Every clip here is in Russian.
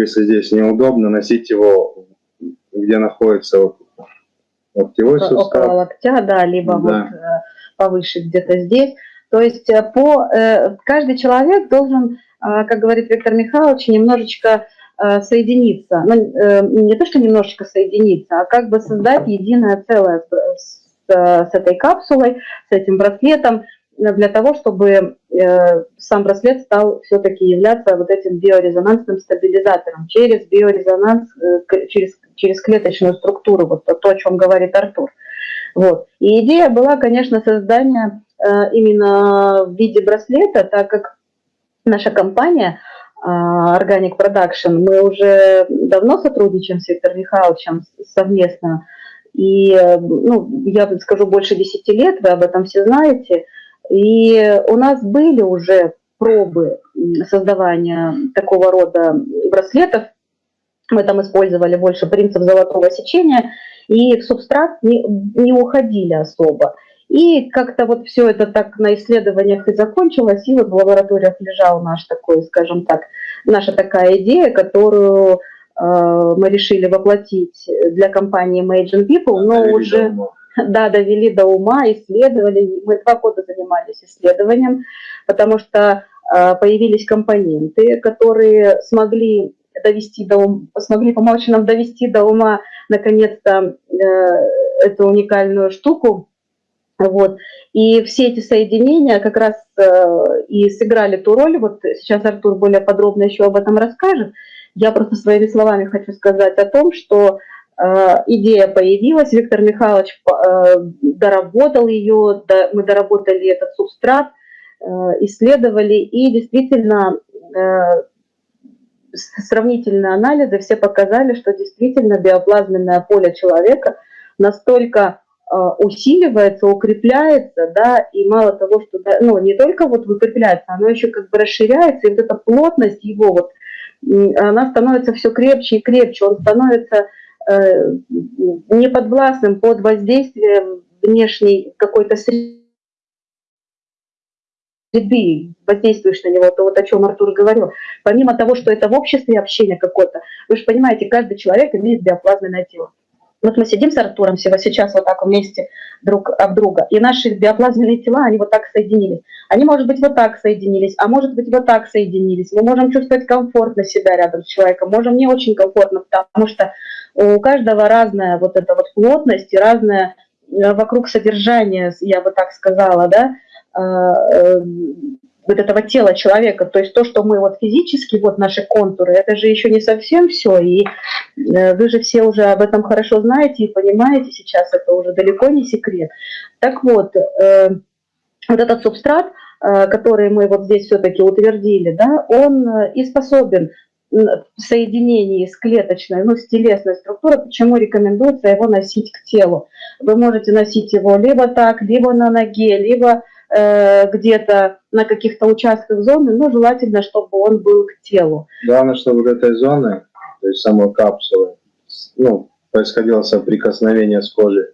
если здесь неудобно, носить его, где находится вот, локтевой сустав. Около локтя, да, либо да. вот э, повыше где-то здесь. То есть э, по, э, каждый человек должен, как говорит Виктор Михайлович, немножечко соединиться. Ну, не то, что немножечко соединиться, а как бы создать единое целое с, с этой капсулой, с этим браслетом, для того, чтобы э, сам браслет стал все-таки являться вот этим биорезонансным стабилизатором через биорезонанс, э, через, через клеточную структуру, вот то, о чем говорит Артур. Вот. И идея была, конечно, создание э, именно в виде браслета, так как наша компания Organic Production, мы уже давно сотрудничаем с Виктором Михайловичем совместно, и, ну, я скажу, больше 10 лет, вы об этом все знаете – и у нас были уже пробы создавания такого рода браслетов. Мы там использовали больше принцип золотого сечения, и в субстрат не, не уходили особо. И как-то вот все это так на исследованиях и закончилось, и вот в лабораториях лежал наш такой, скажем так, наша такая идея, которую э, мы решили воплотить для компании Imagine People, но уже... Дома да, довели до ума, исследовали. Мы два года занимались исследованием, потому что э, появились компоненты, которые смогли довести до ума, смогли помочь нам довести до ума наконец-то э, эту уникальную штуку. Вот. И все эти соединения как раз э, и сыграли ту роль, вот сейчас Артур более подробно еще об этом расскажет. Я просто своими словами хочу сказать о том, что идея появилась, Виктор Михайлович э, доработал ее, мы доработали этот субстрат, э, исследовали, и действительно сравнительные анализы все показали, что действительно биоплазменное поле человека настолько усиливается, укрепляется, да, и мало того, что, ну, не только вот укрепляется, оно еще как бы расширяется, и вот эта плотность его вот, она становится все крепче и крепче, он становится Э, неподвластным под воздействием внешней какой-то среды, воздействуешь на него, то вот о чем Артур говорил. Помимо того, что это в обществе общение какое-то, вы же понимаете, каждый человек имеет биоплазменное тело. Вот мы сидим с Артуром всего сейчас вот так вместе друг об друга, и наши биоплазменные тела, они вот так соединились. Они, может быть, вот так соединились, а может быть, вот так соединились. Мы можем чувствовать комфортно себя рядом с человеком, можем не очень комфортно, потому что у каждого разная вот эта вот плотность и разное э, вокруг содержание, я бы так сказала, да, э, э, вот этого тела человека, то есть то, что мы вот физически, вот наши контуры, это же еще не совсем все, и вы же все уже об этом хорошо знаете и понимаете сейчас, это уже далеко не секрет. Так вот, вот этот субстрат, который мы вот здесь все-таки утвердили, да, он и способен в соединении с клеточной, ну, с телесной структурой, почему рекомендуется его носить к телу. Вы можете носить его либо так, либо на ноге, либо э, где-то на каких-то участках зоны, но желательно, чтобы он был к телу. Главное, чтобы вот этой зоны, то есть самой капсулы, ну, происходило соприкосновение с кожей,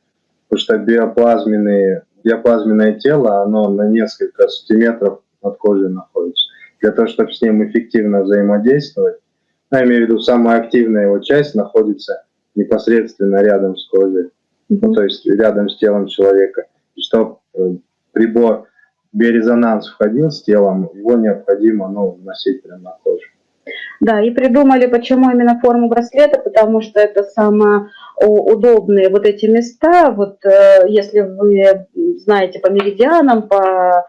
потому что биоплазменные, биоплазменное тело, оно на несколько сантиметров от кожи находится. Для того, чтобы с ним эффективно взаимодействовать, я имею в виду, самая активная его часть находится непосредственно рядом с кожей, mm-hmm. ну, то есть рядом с телом человека. И чтобы э, прибор биорезонанс входил с телом, его необходимо ну, носить прямо на коже. Да, и придумали, почему именно форму браслета, потому что это самые удобные вот эти места, вот э, если вы знаете по меридианам, по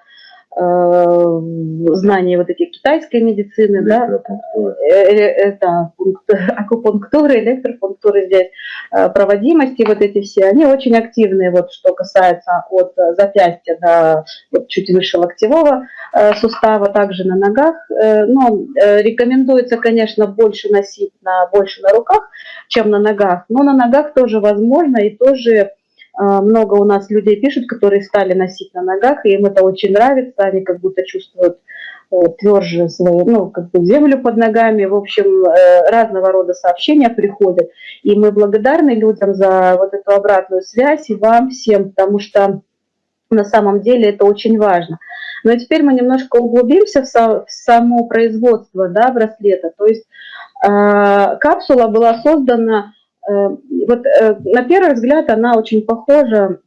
Э, знания вот эти китайской медицины, да, э, э, это акупунктуры, электропунктуры здесь, проводимости вот эти все, они очень активные, вот что касается от запястья до вот, чуть выше локтевого сустава, также на ногах, но рекомендуется, конечно, больше носить на, больше на руках, чем на ногах, но на ногах тоже возможно и тоже много у нас людей пишут, которые стали носить на ногах, и им это очень нравится, они как будто чувствуют э, тверже свою, ну, как бы землю под ногами. В общем, э, разного рода сообщения приходят. И мы благодарны людям за вот эту обратную связь и вам всем, потому что на самом деле это очень важно. Но теперь мы немножко углубимся в само производство да, браслета. То есть капсула была создана, вот на первый взгляд она очень похожа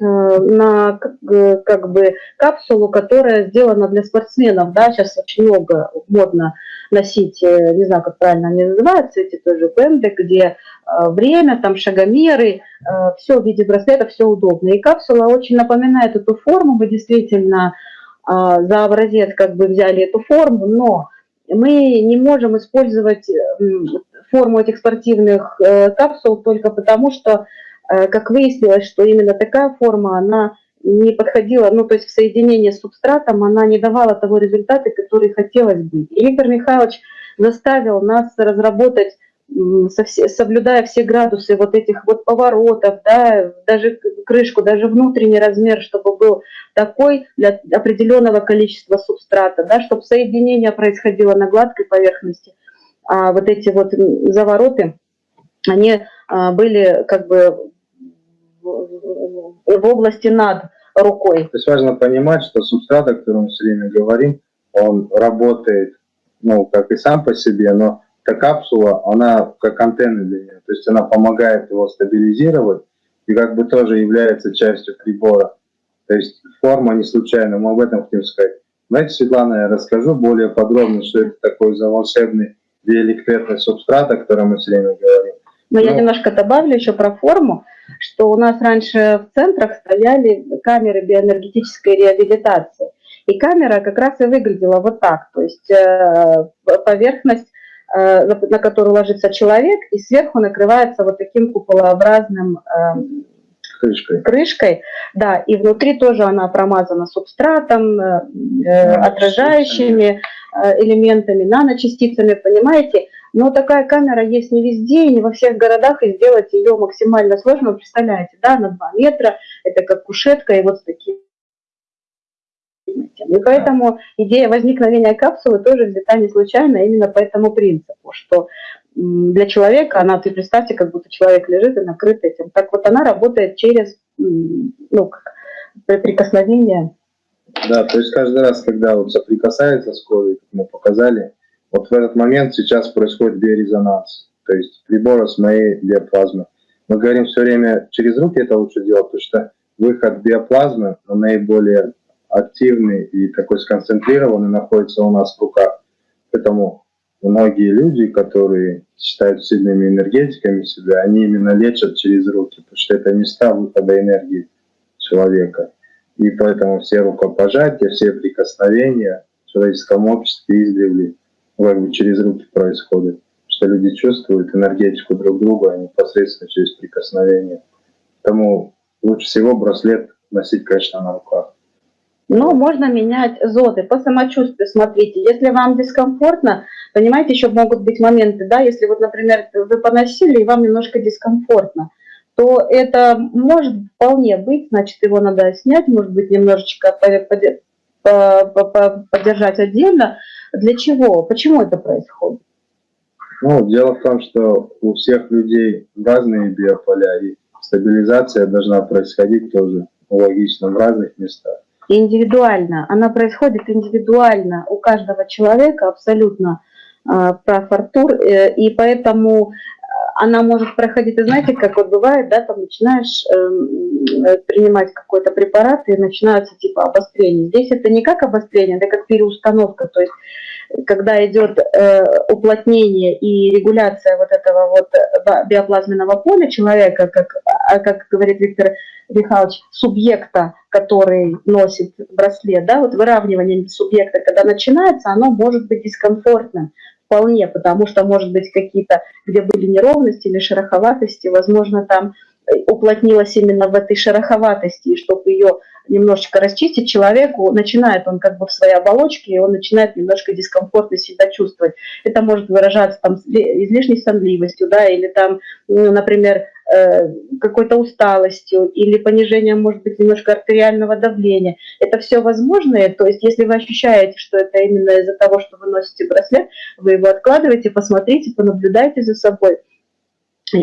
на как бы капсулу, которая сделана для спортсменов, да, сейчас очень много модно носить, не знаю, как правильно они называются, эти тоже пенды, где время, там шагомеры, все в виде браслета, все удобно. И капсула очень напоминает эту форму, вы действительно за образец как бы взяли эту форму, но мы не можем использовать форму этих спортивных э, капсул только потому, что, э, как выяснилось, что именно такая форма, она не подходила, ну, то есть в соединении с субстратом она не давала того результата, который хотелось бы. И Виктор Михайлович заставил нас разработать соблюдая все градусы вот этих вот поворотов, да, даже крышку, даже внутренний размер, чтобы был такой для определенного количества субстрата, да, чтобы соединение происходило на гладкой поверхности. А вот эти вот завороты, они а, были как бы в области над рукой. То есть важно понимать, что субстрат, о котором мы все время говорим, он работает, ну, как и сам по себе, но эта капсула, она как антенна для нее, то есть она помогает его стабилизировать и как бы тоже является частью прибора. То есть форма не случайна, мы об этом хотим сказать. Знаете, Светлана, я расскажу более подробно, что это такой за волшебный диэлектритный субстрат, о котором мы все время говорим. Но ну, я немножко добавлю еще про форму, что у нас раньше в центрах стояли камеры биоэнергетической реабилитации. И камера как раз и выглядела вот так, то есть э, поверхность Э, на которую ложится человек, и сверху накрывается вот таким куполообразным эм, крышкой. крышкой. Да, и внутри тоже она промазана субстратом, э, э отражающими э, элементами, наночастицами, понимаете? Но такая камера есть не везде, и не во всех городах, и сделать ее максимально сложно. Вы представляете, да, на 2 метра, это как кушетка, и вот с таким и поэтому идея возникновения капсулы тоже взята не случайно, а именно по этому принципу, что для человека, она, ты представьте, как будто человек лежит и накрыт этим. Так вот она работает через ну, прикосновение. Да, то есть каждый раз, когда вот соприкасается с кожей, как мы показали, вот в этот момент сейчас происходит биорезонанс, то есть прибора с моей биоплазмы. Мы говорим все время, через руки это лучше делать, потому что выход биоплазмы наиболее активный и такой сконцентрированный находится у нас в руках. Поэтому многие люди, которые считают сильными энергетиками себя, они именно лечат через руки, потому что это места выхода энергии человека. И поэтому все рукопожатия, все прикосновения в человеческом обществе издревле как бы через руки происходят. Что люди чувствуют энергетику друг друга непосредственно через прикосновение. Поэтому лучше всего браслет носить, конечно, на руках. Но можно менять зоны по самочувствию. Смотрите, если вам дискомфортно, понимаете, еще могут быть моменты, да, если вот, например, вы поносили и вам немножко дискомфортно, то это может вполне быть, значит, его надо снять, может быть, немножечко поддержать отдельно. Для чего? Почему это происходит? Ну, дело в том, что у всех людей разные биополя, и стабилизация должна происходить тоже логично в разных местах индивидуально. Она происходит индивидуально у каждого человека, абсолютно э, прав Артур, э, и поэтому э, она может проходить, и знаете, как вот бывает, да, там начинаешь эм, э, принимать какой-то препарат, и начинаются типа обострения. Здесь это не как обострение, это как переустановка, то есть когда идет э, уплотнение и регуляция вот этого вот э, биоплазменного поля человека, как, а, как говорит Виктор Михайлович, субъекта, который носит браслет, да, вот выравнивание субъекта, когда начинается, оно может быть дискомфортным вполне, потому что, может быть, какие-то, где были неровности или шероховатости, возможно, там уплотнилась именно в этой шероховатости, чтобы ее немножечко расчистить, человеку начинает он как бы в своей оболочке, и он начинает немножко дискомфортно себя чувствовать. Это может выражаться там излишней сонливостью, да, или там, ну, например, э, какой-то усталостью, или понижением, может быть, немножко артериального давления. Это все возможное, то есть если вы ощущаете, что это именно из-за того, что вы носите браслет, вы его откладываете, посмотрите, понаблюдайте за собой.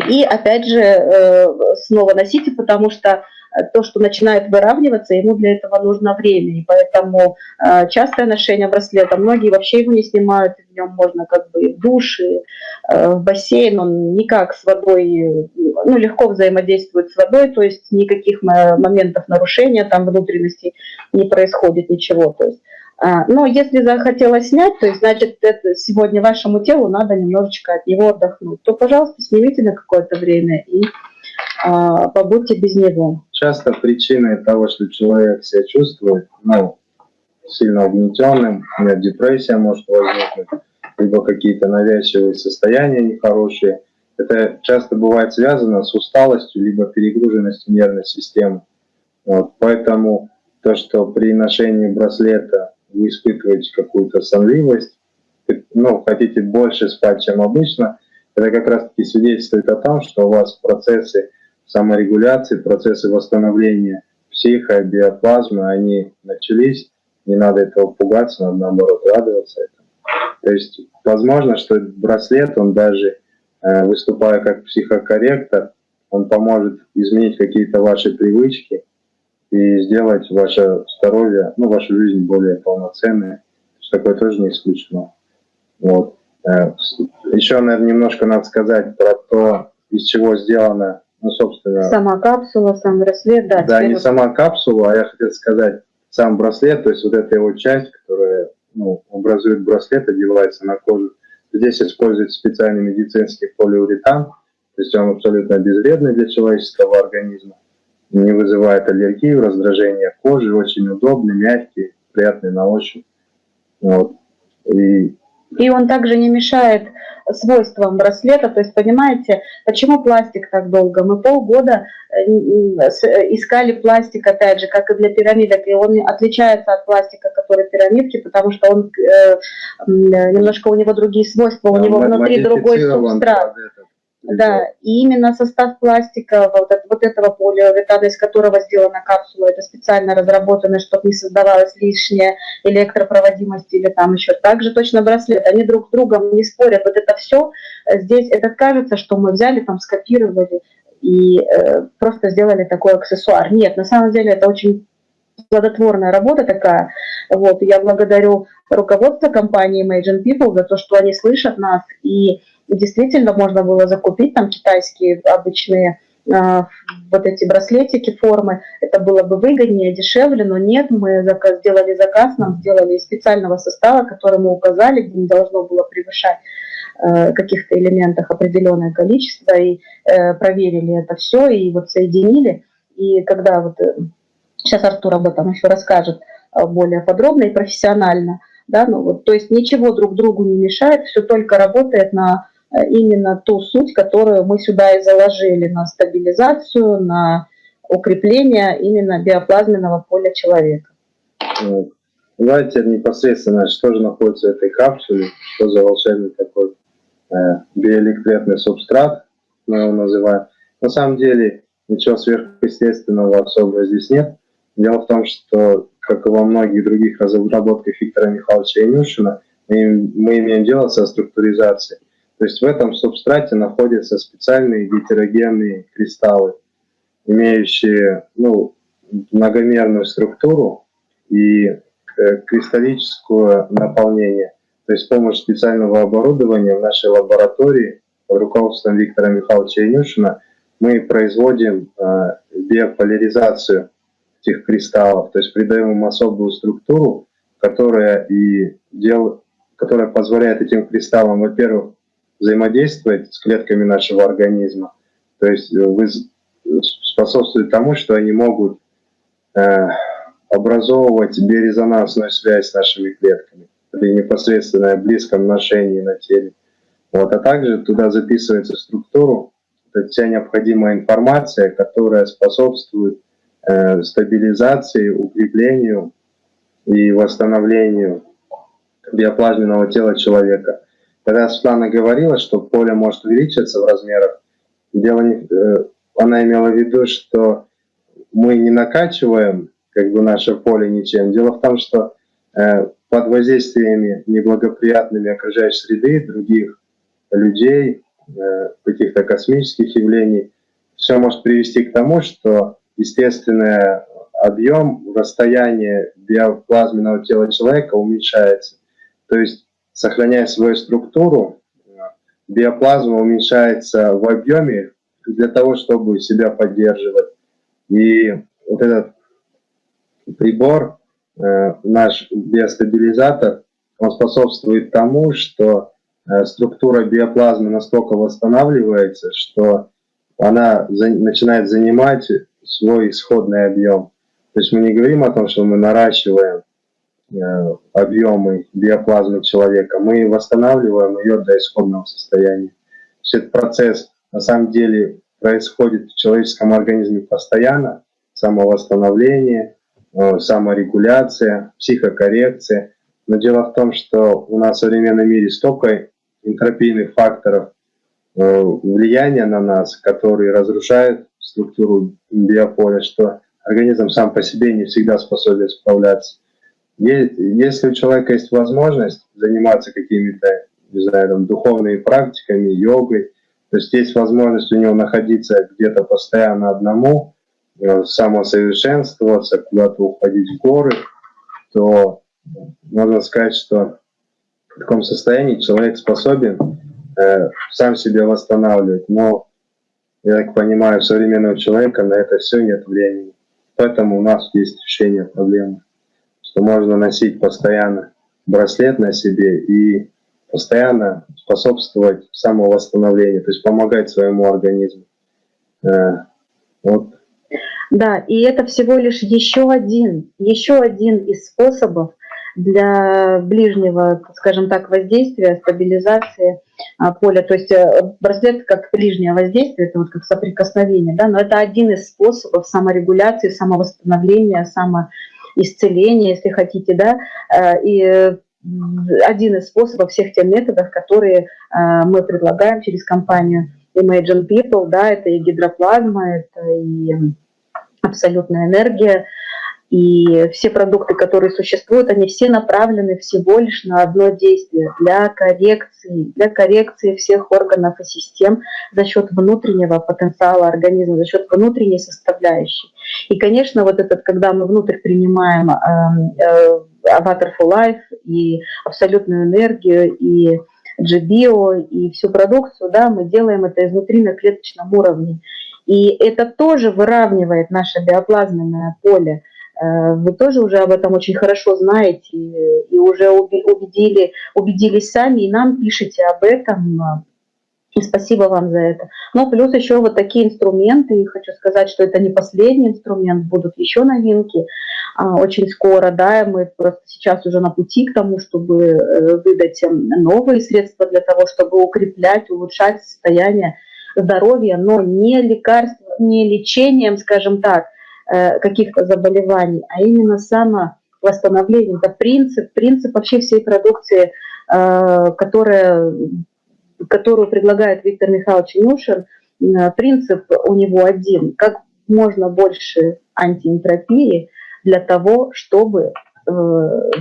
И опять же, э, снова носите, потому что то, что начинает выравниваться, ему для этого нужно время. И поэтому э, частое ношение браслета, многие вообще его не снимают, в нем можно как бы в душ, и, э, в бассейн, он никак с водой, ну, легко взаимодействует с водой, то есть никаких моментов нарушения там внутренностей не происходит ничего. То есть а, но если захотела снять, то есть, значит, это сегодня вашему телу надо немножечко от него отдохнуть, то, пожалуйста, снимите на какое-то время и а, побудьте без него. Часто причиной того, что человек себя чувствует, ну, сильно угнетенным, у меня депрессия может возникнуть, либо какие-то навязчивые состояния нехорошие, это часто бывает связано с усталостью, либо перегруженностью нервной системы. Вот, поэтому то, что при ношении браслета вы испытываете какую-то сонливость, ну, хотите больше спать, чем обычно, это как раз-таки свидетельствует о том, что у вас процессы саморегуляции, процессы восстановления психо, биоплазмы, они начались, не надо этого пугаться, надо наоборот радоваться этому. То есть, возможно, что браслет, он даже э, выступая как психокорректор, он поможет изменить какие-то ваши привычки, и сделать ваше здоровье, ну, вашу жизнь более полноценной. Такое тоже не исключено. Вот. Э, Еще, наверное, немножко надо сказать про то, из чего сделана, ну, собственно... Сама капсула, сам браслет, да. Да, не сама капсула, а я хотел сказать сам браслет, то есть вот эта его часть, которая ну, образует браслет, одевается на кожу. Здесь используется специальный медицинский полиуретан, то есть он абсолютно безвредный для человеческого организма не вызывает аллергию, раздражение кожи, очень удобный, мягкий, приятный на ощупь. Вот. И, и он также не мешает свойствам браслета, то есть понимаете, почему пластик так долго? Мы полгода э, искали пластик, опять же, как и для пирамидок, и он отличается от пластика, который пирамидки, потому что он э, немножко у него другие свойства, у него внутри другой субстрат. Да, и именно состав пластика, вот, вот этого полиуретана, из которого сделана капсула, это специально разработано, чтобы не создавалась лишняя электропроводимость или там еще. Также точно браслет, они друг с другом не спорят. Вот это все э, здесь, это кажется, что мы взяли, там скопировали и э, просто сделали такой аксессуар. Нет, на самом деле это очень плодотворная работа такая. Вот, я благодарю руководство компании Imagine People за то, что они слышат нас и действительно можно было закупить там китайские обычные э, вот эти браслетики формы, это было бы выгоднее, дешевле, но нет, мы заказ, сделали заказ, нам сделали из специального состава, который мы указали, где не должно было превышать э, каких-то элементах определенное количество, и э, проверили это все, и вот соединили, и когда вот, э, сейчас Артур об этом еще расскажет э, более подробно и профессионально, да, ну вот, то есть ничего друг другу не мешает, все только работает на именно ту суть, которую мы сюда и заложили на стабилизацию, на укрепление именно биоплазменного поля человека. Давайте непосредственно, что же находится в этой капсуле, что за волшебный такой э, биоэлектретный субстрат, мы его называем. На самом деле ничего сверхъестественного особо здесь нет. Дело в том, что, как и во многих других разработках Виктора Михайловича Инюшина, мы, мы имеем дело со структуризацией. То есть в этом субстрате находятся специальные гетерогенные кристаллы, имеющие ну, многомерную структуру и э, кристаллическое наполнение. То есть с помощью специального оборудования в нашей лаборатории под руководством Виктора Михайловича Инюшина мы производим э, биополяризацию этих кристаллов, то есть придаем им особую структуру, которая, и дел, которая позволяет этим кристаллам, во-первых, взаимодействовать с клетками нашего организма. То есть э, вы способствует тому, что они могут э, образовывать биорезонансную связь с нашими клетками при непосредственно близком ношении на теле. Вот, а также туда записывается структуру, это вся необходимая информация, которая способствует э, стабилизации, укреплению и восстановлению биоплазменного тела человека. Когда Светлана говорила, что поле может увеличиться в размерах, дело не, э, она имела в виду, что мы не накачиваем как бы наше поле ничем. Дело в том, что э, под воздействиями неблагоприятными окружающей среды, других людей, э, каких-то космических явлений, все может привести к тому, что естественный объем, расстояние биоплазменного тела человека уменьшается. То есть, сохраняя свою структуру, биоплазма уменьшается в объеме для того, чтобы себя поддерживать. И вот этот прибор, э, наш биостабилизатор, он способствует тому, что э, структура биоплазмы настолько восстанавливается, что она начинает занимать свой исходный объем. То есть мы не говорим о том, что мы наращиваем э, объемы биоплазмы человека, мы восстанавливаем ее до исходного состояния. То есть этот процесс на самом деле происходит в человеческом организме постоянно, самовосстановление, э, саморегуляция, психокоррекция. Но дело в том, что у нас в современном мире столько энтропийных факторов э, влияния на нас, которые разрушают структуру биополя, что организм сам по себе не всегда способен справляться. Если у человека есть возможность заниматься какими-то, не знаю, там, духовными практиками, йогой, то есть есть возможность у него находиться где-то постоянно одному, э, самосовершенствоваться, куда-то уходить в горы, то можно сказать, что в таком состоянии человек способен э, сам себя восстанавливать. Но, я так понимаю, современного человека на это все нет времени. Поэтому у нас есть решение проблемы, что можно носить постоянно браслет на себе и постоянно способствовать самовосстановлению, то есть помогать своему организму. Э, вот. Да, и это всего лишь еще один, еще один из способов для ближнего, скажем так, воздействия, стабилизации а, поля. То есть э, браслет как ближнее воздействие, это вот как соприкосновение, да, но это один из способов саморегуляции, самовосстановления, самоисцеления, если хотите, да, э, и один из способов всех тех методов, которые э, мы предлагаем через компанию Imagine People, да, это и гидроплазма, это и абсолютная энергия, и все продукты, которые существуют, они все направлены всего лишь на одно действие для коррекции, для коррекции всех органов и систем за счет внутреннего потенциала организма, за счет внутренней составляющей. И, конечно, вот этот, когда мы внутрь принимаем эм, э, Avatar for Life и абсолютную энергию, и GBio, и всю продукцию, да, мы делаем это изнутри на клеточном уровне. И это тоже выравнивает наше биоплазменное поле. Э, вы тоже уже об этом очень хорошо знаете и уже убедили, убедились сами, и нам пишите об этом и спасибо вам за это. Но плюс еще вот такие инструменты, и хочу сказать, что это не последний инструмент, будут еще новинки а, очень скоро, да, мы просто сейчас уже на пути к тому, чтобы э, выдать новые средства для того, чтобы укреплять, улучшать состояние здоровья, но не лекарством, не лечением, скажем так, э, каких-то заболеваний, а именно самовосстановлением. Это принцип, принцип вообще всей продукции, э, которая которую предлагает Виктор Михайлович Нюшин, э, принцип у него один. Как можно больше антиэнтропии для того, чтобы э,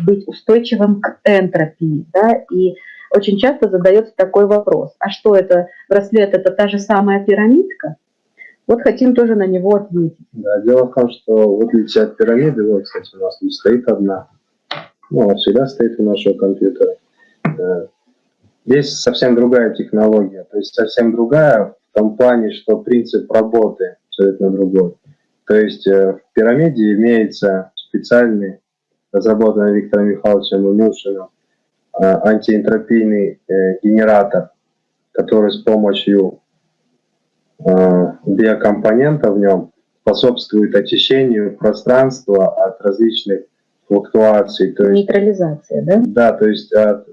быть устойчивым к энтропии. Да? И очень часто задается такой вопрос, а что это, браслет это та же самая пирамидка? Вот хотим тоже на него ответить. Да, дело в том, что в отличие от пирамиды, вот, кстати, у нас тут стоит одна, ну, она всегда стоит у нашего компьютера. Э, Здесь совсем другая технология, то есть совсем другая в том плане, что принцип работы абсолютно другой. То есть э, в пирамиде имеется специальный, разработанный Виктором Михайловичем Илюшиным, э, антиэнтропийный э, генератор, который с помощью биокомпонента в нем способствует очищению пространства от различных флуктуаций. То есть, Нейтрализация, да? Да, то есть от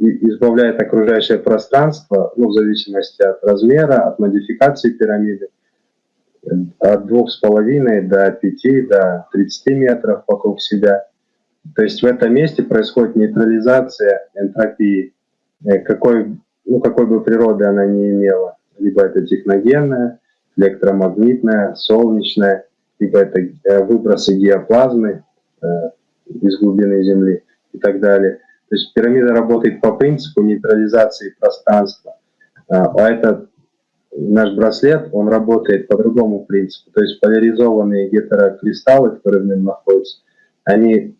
избавляет окружающее пространство, ну, в зависимости от размера, от модификации пирамиды, от двух с половиной до 5, до 30 метров вокруг себя. То есть в этом месте происходит нейтрализация энтропии, э, какой, ну, какой бы природы она ни имела. Либо это техногенная, электромагнитная, солнечная, либо это э, выбросы геоплазмы э, из глубины Земли и так далее. То есть пирамида работает по принципу нейтрализации пространства. А, а это наш браслет, он работает по другому принципу. То есть поляризованные гетерокристаллы, которые в нем находятся, они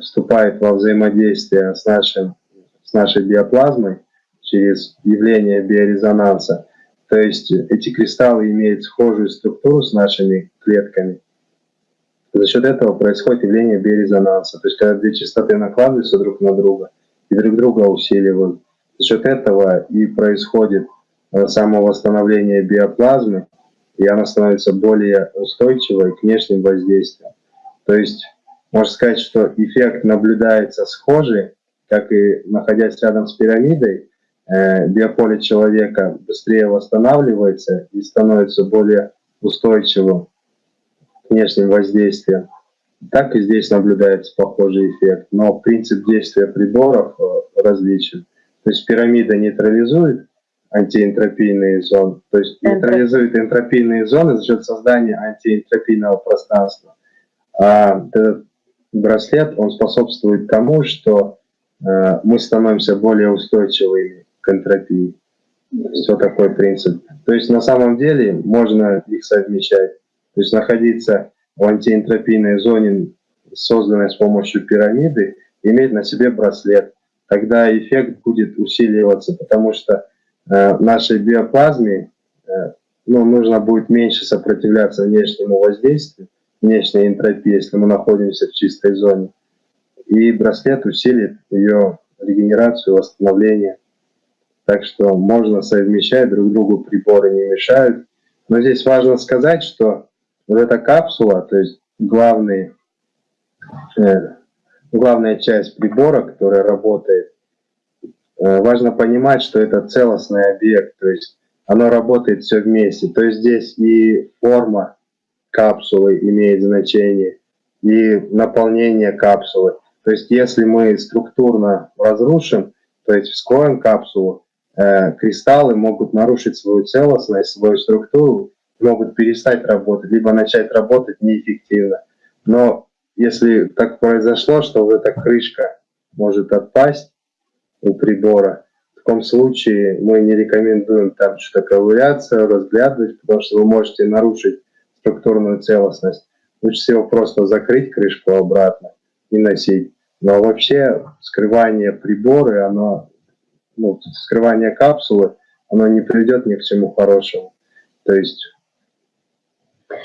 вступают во взаимодействие с, нашим, с нашей биоплазмой через явление биорезонанса. То есть эти кристаллы имеют схожую структуру с нашими клетками. За счет этого происходит явление биорезонанса. То есть когда две частоты накладываются друг на друга и друг друга усиливают, за счет этого и происходит Э, самовосстановления биоплазмы, и она становится более устойчивой к внешним воздействиям. То есть можно сказать, что эффект наблюдается схожий, как и находясь рядом с пирамидой, биополе человека быстрее восстанавливается и становится более устойчивым к внешним воздействиям. Так и здесь наблюдается похожий эффект, но принцип действия приборов э, различен. То есть пирамида нейтрализует антиэнтропийные зоны, то есть нейтрализует энтропийные зоны за счет создания антиэнтропийного пространства. А этот браслет, он способствует тому, что э, мы становимся более устойчивыми к энтропии. Все такой принцип. То есть на самом деле можно их совмещать. То есть находиться в антиэнтропийной зоне, созданной с помощью пирамиды, иметь на себе браслет. Тогда эффект будет усиливаться, потому что Э, нашей биоплазме э, ну, нужно будет меньше сопротивляться внешнему воздействию, внешней энтропии, если мы находимся в чистой зоне. И браслет усилит ее регенерацию, восстановление. Так что можно совмещать, друг другу приборы не мешают. Но здесь важно сказать, что вот эта капсула, то есть главный, э, главная часть прибора, которая работает, Э, важно понимать, что это целостный объект, то есть оно работает все вместе. То есть здесь и форма капсулы имеет значение, и наполнение капсулы. То есть если мы структурно разрушим, то есть вскроем капсулу, кристаллы могут нарушить свою целостность, свою структуру, могут перестать работать, либо начать работать неэффективно. Но если так произошло, что вот эта крышка может отпасть, у прибора. В таком случае мы не рекомендуем там что-то ковыряться, разглядывать, потому что вы можете нарушить структурную целостность. Лучше всего просто закрыть крышку обратно и носить. Но вообще скрывание прибора, оно, ну, скрывание капсулы, оно не приведет ни к чему хорошему. То есть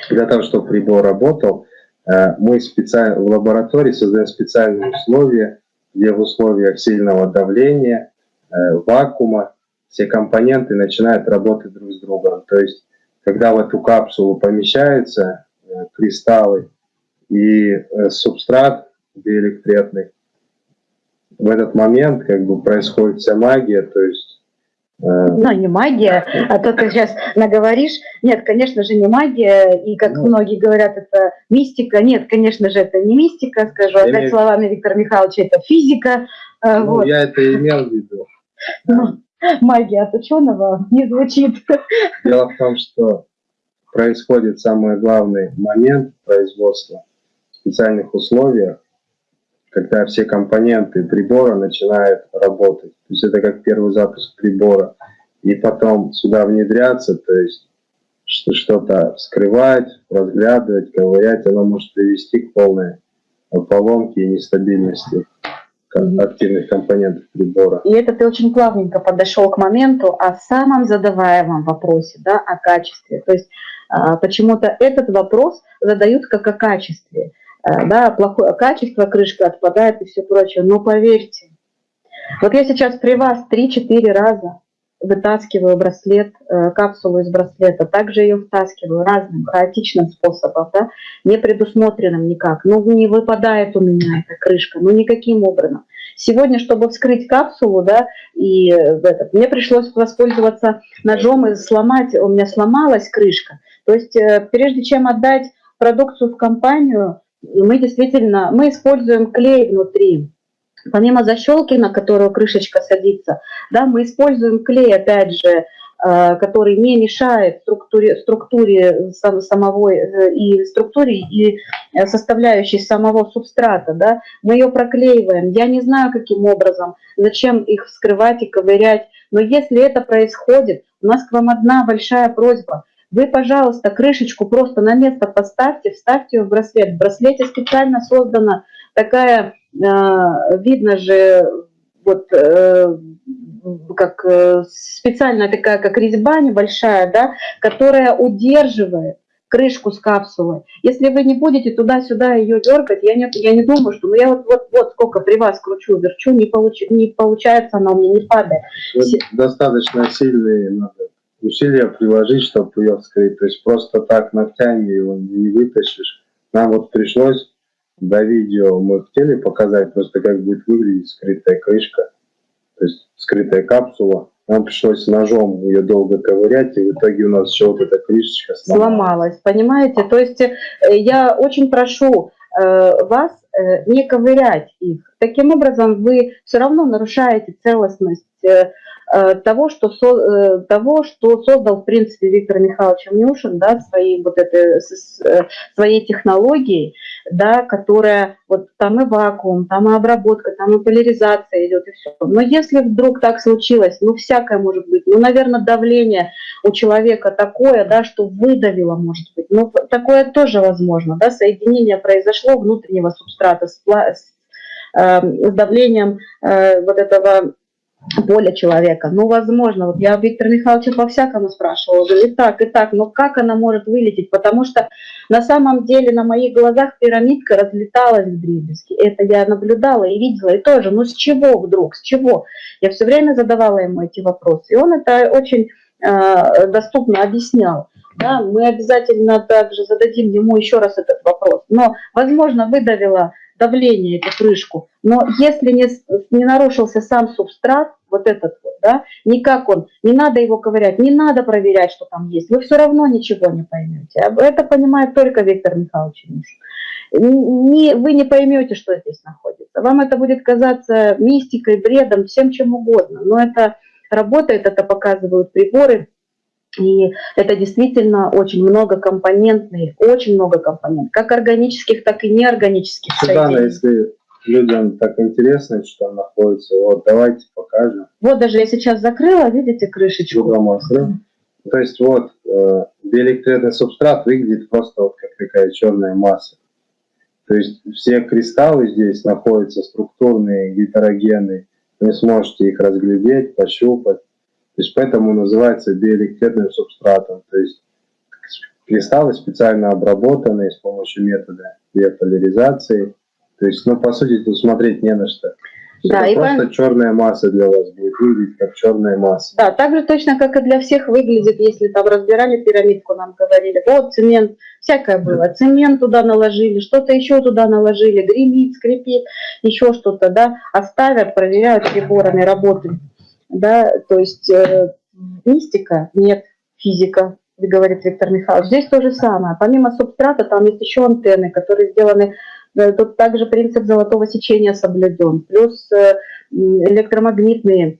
для того, чтобы прибор работал, э, мы специально в лаборатории создаем специальные условия, где в условиях сильного давления, э, вакуума, все компоненты начинают работать друг с другом. То есть, когда в эту капсулу помещаются э, кристаллы и субстрат диэлектретный, в этот момент как бы происходит вся магия, то есть ну, не магия, а то ты сейчас наговоришь. Нет, конечно же, не магия, и как ну, многие говорят, это мистика. Нет, конечно же, это не мистика, скажу опять имею... словами Виктора Михайловича, это физика. А, ну, вот. я это имел в виду. Ну, магия от ученого не звучит. Дело в том, что происходит самый главный момент производства в специальных условиях, когда все компоненты прибора начинают работать. То есть это как первый запуск прибора. И потом сюда внедряться, то есть что-то вскрывать, разглядывать, ковырять, оно может привести к полной поломке и нестабильности активных компонентов прибора. И это ты очень плавненько подошел к моменту о самом задаваемом вопросе, да, о качестве. То есть а, почему-то этот вопрос задают как о качестве. Э, да, плохое качество, крышка отпадает и все прочее. Но поверьте, вот я сейчас при вас 3-4 раза вытаскиваю браслет, э, капсулу из браслета, также ее втаскиваю разным хаотичным способом, да, не предусмотренным никак. Ну, не выпадает у меня эта крышка, ну, никаким образом. Сегодня, чтобы вскрыть капсулу, да, и этот, мне пришлось воспользоваться ножом и сломать, у меня сломалась крышка. То есть, э, прежде чем отдать продукцию в компанию, мы действительно, мы используем клей внутри. Помимо защелки, на которую крышечка садится, да, мы используем клей, опять же, который не мешает структуре, структуре самого и структуре и составляющей самого субстрата. Да? Мы ее проклеиваем. Я не знаю, каким образом, зачем их вскрывать и ковырять, но если это происходит, у нас к вам одна большая просьба. Вы, пожалуйста, крышечку просто на место поставьте, вставьте ее в браслет. В браслете специально создана такая, э, видно же, вот э, как э, специальная такая, как резьба небольшая, да, которая удерживает крышку с капсулой. Если вы не будете туда-сюда ее дергать, я не, я не думаю, что... Ну, я вот, вот, вот сколько при вас кручу, верчу, не, получ, не получается, она у меня не падает. Достаточно сильные надо усилия приложить, чтобы ее вскрыть. То есть просто так ногтями его не вытащишь. Нам вот пришлось до видео, мы хотели показать просто, как будет выглядеть скрытая крышка, то есть скрытая капсула. Нам пришлось ножом ее долго ковырять, и в итоге у нас еще вот эта крышечка сломалась. сломалась. Понимаете? То есть э, я очень прошу э, вас э, не ковырять их. Таким образом вы все равно нарушаете целостность того, что, э, того, что создал, в принципе, Виктор Михайлович Амнюшин, да, своей, вот этой, э, своей технологией, да, которая, вот там и вакуум, там и обработка, там и поляризация идет, и все. Но если вдруг так случилось, ну, всякое может быть, ну, наверное, давление у человека такое, да, что выдавило, может быть, ну, такое тоже возможно, да, соединение произошло внутреннего субстрата с, с, э, с давлением э, вот этого воля человека. Ну, возможно, вот я Виктора Михайловича по-всякому спрашивала, говорю, и так, и так, но как она может вылететь? Потому что на самом деле на моих глазах пирамидка разлеталась в дребезги. Это я наблюдала и видела, и тоже, ну с чего вдруг, с чего? Я все время задавала ему эти вопросы, и он это очень э, доступно объяснял. Да, мы обязательно также зададим ему еще раз этот вопрос. Но, возможно, выдавила давление, эту крышку. Но если не, не нарушился сам субстрат, вот этот вот, да, никак он, не надо его ковырять, не надо проверять, что там есть, вы все равно ничего не поймете. Это понимает только Виктор Михайлович Не, вы не поймете, что здесь находится. Вам это будет казаться мистикой, бредом, всем чем угодно. Но это работает, это показывают приборы, и это действительно очень многокомпонентный, очень много компонентов, как органических, так и неорганических Светлана, если людям так интересно, что там находится, вот давайте покажем. Вот даже я сейчас закрыла, видите крышечку? То есть вот э, биоэлектроидный субстрат выглядит просто вот как такая черная масса. То есть все кристаллы здесь находятся структурные, гетерогенные. Вы сможете их разглядеть, пощупать. То есть поэтому называется биоэлектронным субстратом. То есть кристаллы специально обработанные с помощью метода биополяризации. То есть, ну, по сути, тут смотреть не на что. Да, это просто пон... черная масса для вас будет выглядеть как черная масса. Да, так же точно, как и для всех выглядит, если там разбирали пирамидку, нам говорили, вот цемент, всякое было, цемент туда наложили, что-то еще туда наложили, гремит, скрипит, еще что-то, да, оставят, проверяют приборами, работают да, то есть э, мистика, нет, физика, говорит Виктор Михайлович. Здесь то же самое. Помимо субстрата там есть еще антенны, которые сделаны, э, тут также принцип золотого сечения соблюден, плюс э, электромагнитные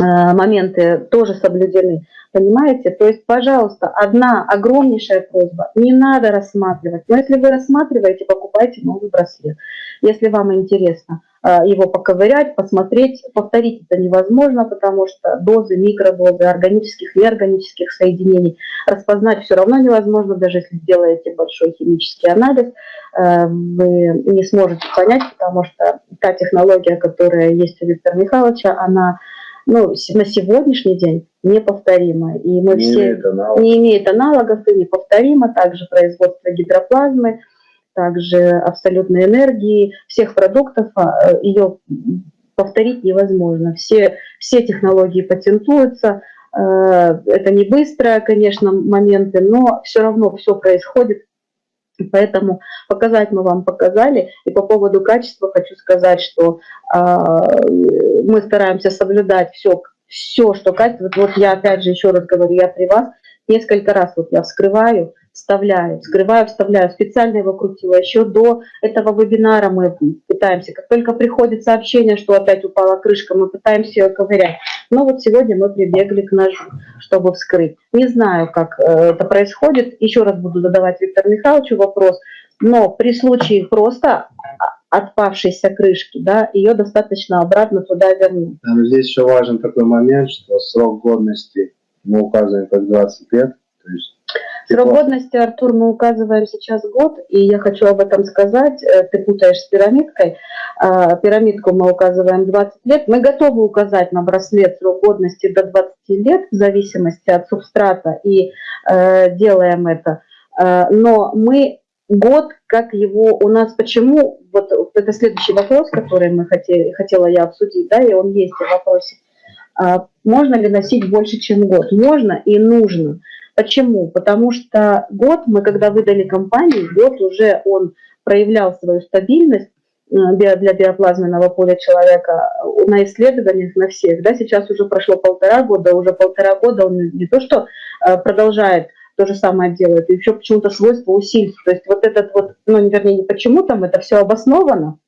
э, моменты тоже соблюдены. Понимаете? То есть, пожалуйста, одна огромнейшая просьба. Не надо рассматривать. Но если вы рассматриваете, покупайте новый браслет. Если вам интересно. А, его поковырять, посмотреть. Повторить это невозможно, потому что дозы, микродозы органических и неорганических соединений распознать все равно невозможно, даже если сделаете большой химический анализ, э, вы не сможете понять, потому что та технология, которая есть у Виктора Михайловича, она ну, на сегодняшний день неповторима. И мы не все имеет не имеет аналогов и неповторимо. Также производство гидроплазмы, также абсолютной энергии, всех продуктов, а, ее повторить невозможно. Все, все технологии патентуются, э, это не быстро, конечно, моменты, но все равно все происходит. Поэтому показать мы вам показали. И по поводу качества хочу сказать, что а, мы стараемся соблюдать все, все, что качество. Вот я опять же еще раз говорю, я при вас несколько раз вот я вскрываю, вставляю, скрываю, вставляю. Специально его крутила. Еще до этого вебинара мы пытаемся. Как только приходит сообщение, что опять упала крышка, мы пытаемся ее ковырять. Но вот сегодня мы прибегли к ножу, чтобы вскрыть. Не знаю, как э, это происходит. Еще раз буду задавать Виктору Михайловичу вопрос. Но при случае просто отпавшейся крышки, да, ее достаточно обратно туда вернуть. Здесь еще важен такой момент, что срок годности мы указываем как 20 лет. То есть Срок годности, Артур, мы указываем сейчас год, и я хочу об этом сказать. Э, ты путаешь с пирамидкой. А, пирамидку мы указываем 20 лет. Мы готовы указать на браслет срок годности до 20 лет в зависимости от субстрата, и э, делаем это. Э, но мы год, как его у нас, почему, вот это следующий вопрос, который мы хотели, хотела я обсудить, да, и он есть в вопросе. А, можно ли носить больше, чем год? Можно и нужно. Почему? Потому что год, мы когда выдали компании, год уже он проявлял свою стабильность э, для биоплазменного поля человека на исследованиях на всех. Да, сейчас уже прошло полтора года, уже полтора года он не то что э, продолжает то же самое делает, и еще почему-то свойства усиливаются. То есть вот этот вот, ну, вернее, не почему там, это все обосновано,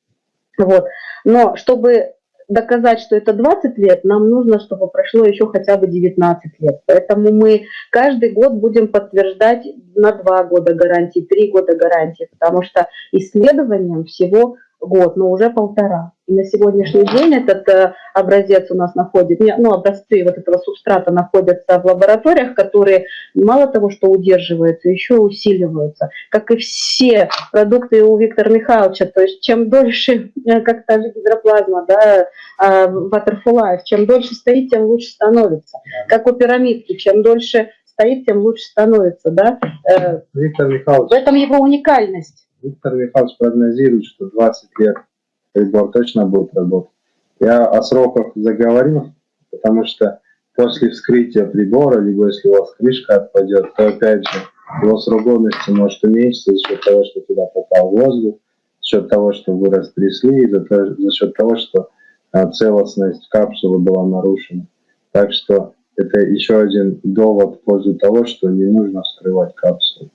вот. Но чтобы доказать, что это 20 лет, нам нужно, чтобы прошло еще хотя бы 19 лет. Поэтому мы каждый год будем подтверждать на 2 года гарантии, 3 года гарантии, потому что исследованием всего год, но уже полтора. И на сегодняшний день этот э, образец у нас находится, ну, образцы вот этого субстрата находятся в лабораториях, которые мало того, что удерживаются, еще усиливаются. Как и все продукты у Виктора Михайловича, то есть чем дольше, э, как та же гидроплазма, да, Waterful Life, чем дольше стоит, тем лучше становится. Как у пирамидки, чем дольше стоит, тем лучше становится, да. Э, Виктор Михайлович. В этом его уникальность. Виктор Михайлович прогнозирует, что 20 лет прибор точно будет работать. Я о сроках заговорил, потому что после вскрытия прибора, либо если у вас крышка отпадет, то опять же его срок годности может уменьшиться за счет того, что туда попал воздух, за счет того, что вы растрясли, за, за счет того, что а, целостность капсулы была нарушена. Так что это еще один довод в пользу того, что не нужно вскрывать капсулу.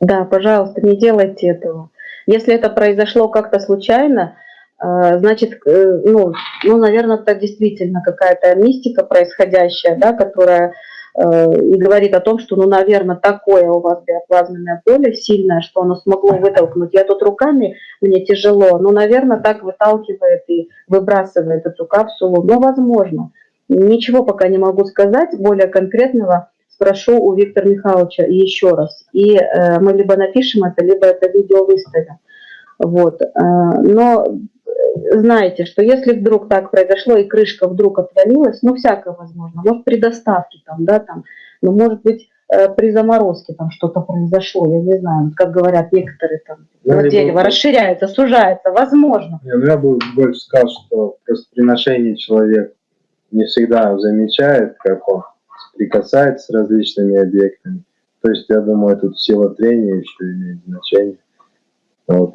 Да, пожалуйста, не делайте этого. Если это произошло как-то случайно, э, значит, э, ну, ну, наверное, это действительно какая-то мистика происходящая, да, которая э, и говорит о том, что, ну, наверное, такое у вас биоплазменное поле сильное, что оно смогло вытолкнуть. Я тут руками, мне тяжело, но, наверное, так выталкивает и выбрасывает эту капсулу. Но, возможно, ничего пока не могу сказать более конкретного спрошу у Виктора Михайловича еще раз. И э, мы либо напишем это, либо это видео выставим. Вот. Э, но знаете, что если вдруг так произошло, и крышка вдруг отвалилась, ну, всякое возможно. Может, при доставке там, да, там, ну, может быть, э, при заморозке там что-то произошло, я не знаю, как говорят некоторые там, ну, дерево расширяется, сужается, возможно. Я, я бы больше сказал, что просто при ношении человек не всегда замечает, как он соприкасается с различными объектами. То есть, я думаю, тут сила трения еще имеет значение. Вот.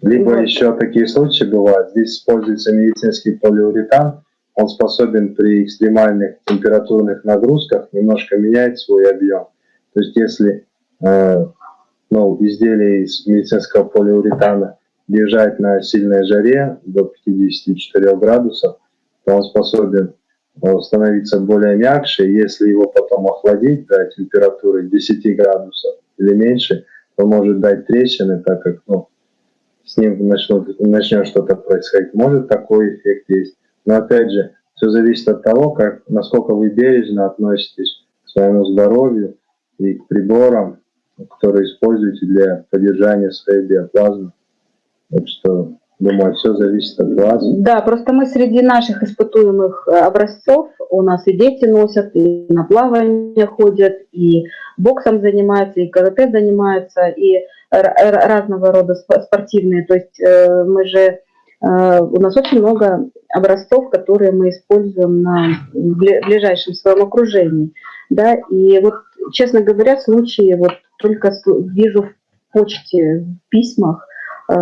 Либо вот. еще такие случаи бывают. Здесь используется медицинский полиуретан. Он способен при экстремальных температурных нагрузках немножко менять свой объем. То есть, если э, ну, изделие из медицинского полиуретана держать на сильной жаре до 54 градусов, то он способен становиться более мягче. Если его потом охладить до температуры 10 градусов или меньше, то может дать трещины, так как ну, с ним начнут, начнет что-то происходить. Может такой эффект есть. Но опять же, все зависит от того, как, насколько вы бережно относитесь к своему здоровью и к приборам, которые используете для поддержания своей биоплазмы. Так что Думаю, все зависит от вас. Да, просто мы среди наших испытуемых э, образцов, у нас и дети носят, и на плавание ходят, и боксом занимаются, и карате занимаются, и разного рода спортивные. То есть э, мы же, э, у нас очень много образцов, которые мы используем на ближайшем своем окружении. Да? И вот, честно говоря, случаи вот только вижу в почте, в письмах,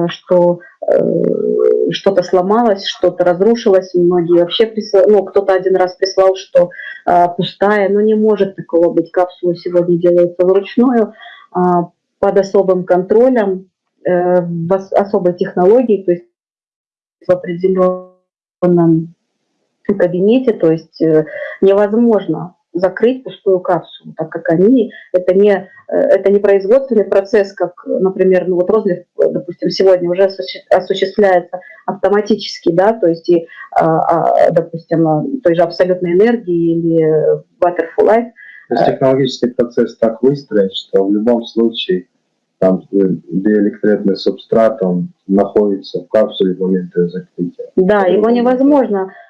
что Э, что-то сломалось, что-то разрушилось, многие вообще прислали, ну, кто-то один раз прислал, что а, пустая, но не может такого быть, капсулы сегодня делаются вручную, а, под особым контролем, э, в особой технологии, то есть в определенном кабинете, то есть э, невозможно закрыть пустую капсулу, так как они, это не, э, это не производственный процесс, как, например, ну вот розлив, допустим, сегодня уже осуществляется автоматически, да, то есть, и, а, а, допустим, той же абсолютной энергии или Butterfly Life. То есть технологический процесс так выстроен, что в любом случае там диэлектритный субстрат, он находится в капсуле в момент закрытия. Да, его невозможно Э,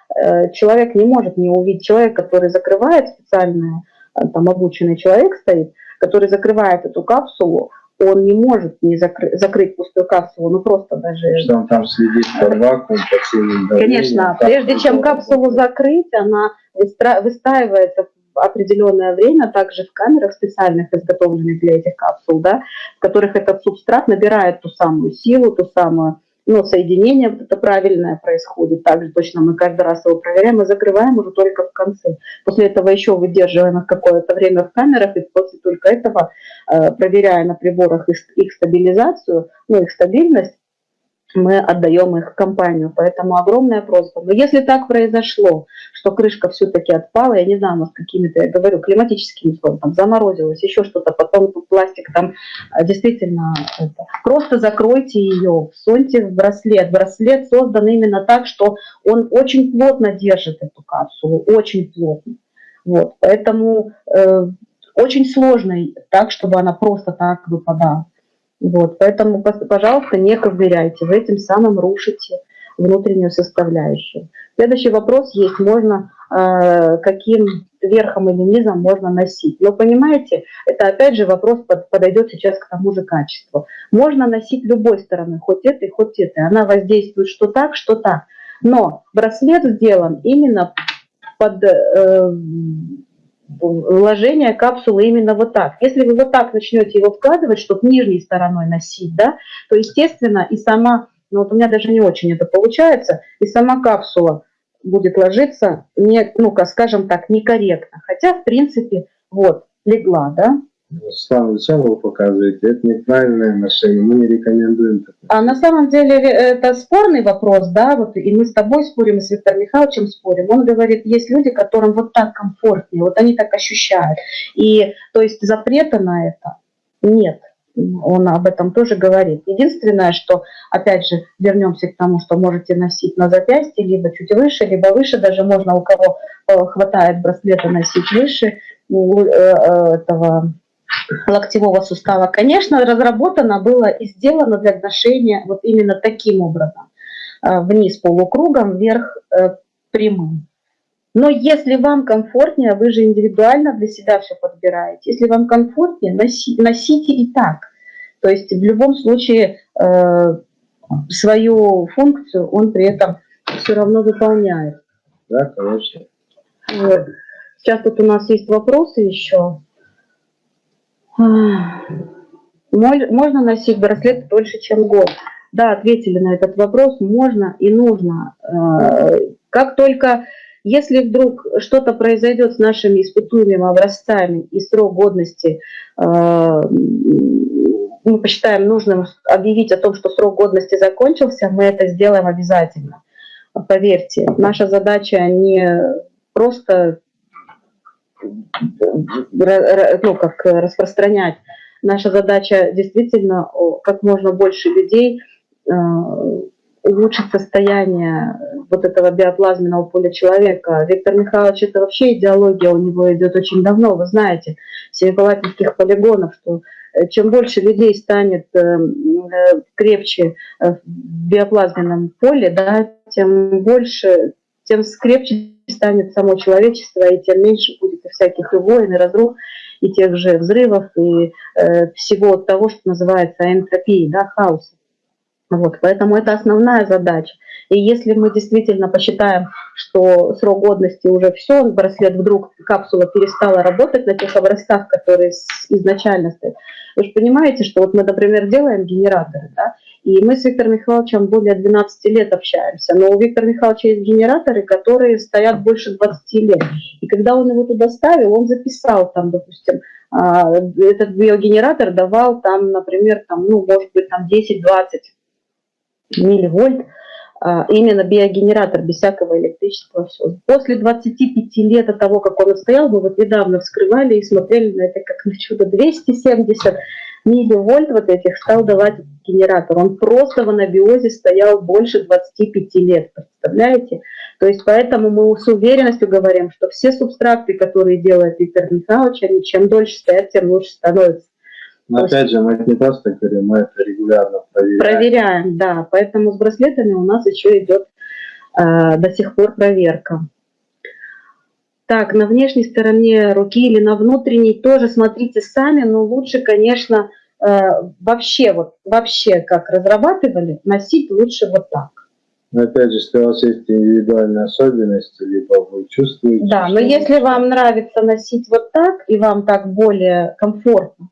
человек не может не увидеть. Человек, который закрывает специально, э, там обученный человек стоит, который закрывает эту капсулу, он не может не закры закрыть пустую капсулу, ну просто даже... Что он там следит по вакуум, по силе Конечно, прежде чем капсулу закрыть, она выстраивается в определенное время, также в камерах специальных, изготовленных для этих капсул, да, в которых этот субстрат набирает ту самую силу, ту самую но соединение вот это правильное происходит. Также точно мы каждый раз его проверяем и закрываем уже только в конце. После этого еще выдерживаем их какое-то время в камерах, и после только этого, э, проверяя на приборах их, их стабилизацию, ну, их стабильность, мы отдаем их в компанию. Поэтому огромная просьба. Но если так произошло, что крышка все-таки отпала, я не знаю, у нас какими-то, я говорю, климатическими условиями, там заморозилось, еще что-то, потом пластик там а, действительно, это, просто закройте ее, всуньте в браслет. Браслет создан именно так, что он очень плотно держит эту капсулу, очень плотно. Вот, поэтому э, очень сложно так, чтобы она просто так выпадала. Вот, поэтому, пожалуйста, не ковыряйте, вы этим самым рушите внутреннюю составляющую. Следующий вопрос есть, можно э, каким верхом или низом можно носить. Но понимаете, это опять же вопрос под, подойдет сейчас к тому же качеству. Можно носить любой стороной, хоть этой, хоть этой. Она воздействует что так, что так. Но браслет сделан именно под э, вложение капсулы именно вот так. Если вы вот так начнете его вкладывать, чтобы нижней стороной носить, да, то, естественно, и сама, ну вот у меня даже не очень это получается, и сама капсула будет ложиться, не, ну-ка, скажем так, некорректно. Хотя, в принципе, вот, легла, да, Слава, вы показываете? Это неправильное ношение, мы не рекомендуем. А на самом деле это спорный вопрос, да, вот и мы с тобой спорим, и с Виктором Михайловичем спорим. Он говорит, есть люди, которым вот так комфортнее, вот они так ощущают. И то есть запрета на это нет. Он об этом тоже говорит. Единственное, что, опять же, вернемся к тому, что можете носить на запястье, либо чуть выше, либо выше, даже можно у кого э, хватает браслета носить выше э, э, этого локтевого сустава, конечно, разработано было и сделано для ношения вот именно таким образом. Э, вниз полукругом, вверх э, прямым. Но если вам комфортнее, вы же индивидуально для себя все подбираете. Если вам комфортнее, носи, носите и так. То есть в любом случае э, свою функцию он при этом все равно выполняет. Да, конечно. Вот. Сейчас тут у нас есть вопросы еще. Можно носить браслет дольше, чем год? Да, ответили на этот вопрос. Можно и нужно. Э, как только, если вдруг что-то произойдет с нашими испытуемыми образцами и срок годности, э, мы посчитаем нужным объявить о том, что срок годности закончился, мы это сделаем обязательно. Поверьте, наша задача не просто ну, как распространять. Наша задача действительно как можно больше людей э, улучшить состояние вот этого биоплазменного поля человека. Виктор Михайлович, это вообще идеология у него идет очень давно, вы знаете, семипалатинских полигонов, что э, чем больше людей станет э, крепче в биоплазменном поле, да, тем больше, тем скрепче станет само человечество, и тем меньше будет всяких и войн, и разрух, и тех же взрывов, и э, всего того, что называется энтропией, да, хаоса. Вот, поэтому это основная задача. И если мы действительно посчитаем, что срок годности уже все, браслет вдруг, капсула перестала работать на тех образцах, которые изначально стоят, вы же понимаете, что вот мы, например, делаем генераторы, да, и мы с Виктором Михайловичем более 12 лет общаемся. Но у Виктора Михайловича есть генераторы, которые стоят больше 20 лет. И когда он его туда ставил, он записал там, допустим, а, этот биогенератор давал там, например, там, ну, может быть, там 10-20 милливольт, а, именно биогенератор, без всякого электричества. Все. После 25 лет от того, как он стоял, мы вот недавно вскрывали и смотрели на это как на чудо. 270 милливольт вот этих стал давать генератор. Он просто в анабиозе стоял больше 25 лет, представляете? То есть поэтому мы с уверенностью говорим, что все субстракты, которые делает Виктор Михайлович, они чем дольше стоят, тем лучше становятся. Но опять же, мы это не просто говорим, мы это регулярно проверяем. Проверяем, да. Поэтому с браслетами у нас еще идет э, до сих пор проверка. Так, на внешней стороне руки или на внутренней тоже смотрите сами, но лучше, конечно, э, вообще, вот, вообще как разрабатывали, носить лучше вот так. Но опять же, если у вас есть индивидуальные особенности, либо вы чувствуете... Да, но если вам нравится носить вот так, и вам так более комфортно,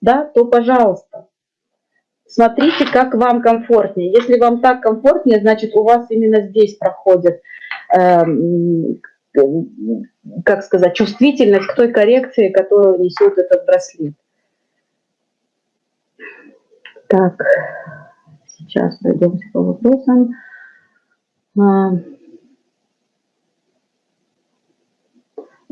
да, то пожалуйста. Смотрите, как вам комфортнее. Если вам так комфортнее, значит, у вас именно здесь проходит, э, как сказать, чувствительность к той коррекции, которую несет этот браслет. Так, сейчас пройдемся по вопросам. А,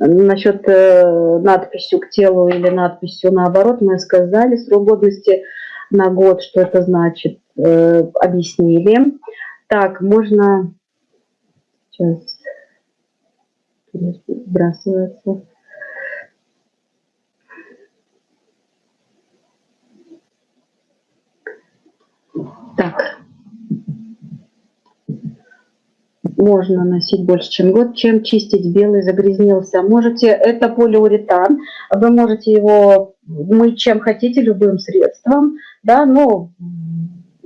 Насчет э, надписью к телу или надписью наоборот, мы сказали срок годности на год, что это значит, э, объяснили. Так, можно... Сейчас сбрасывается. Так, можно носить больше, чем год, чем чистить белый загрязнился. Можете, это полиуретан, вы можете его мыть чем хотите, любым средством, да, но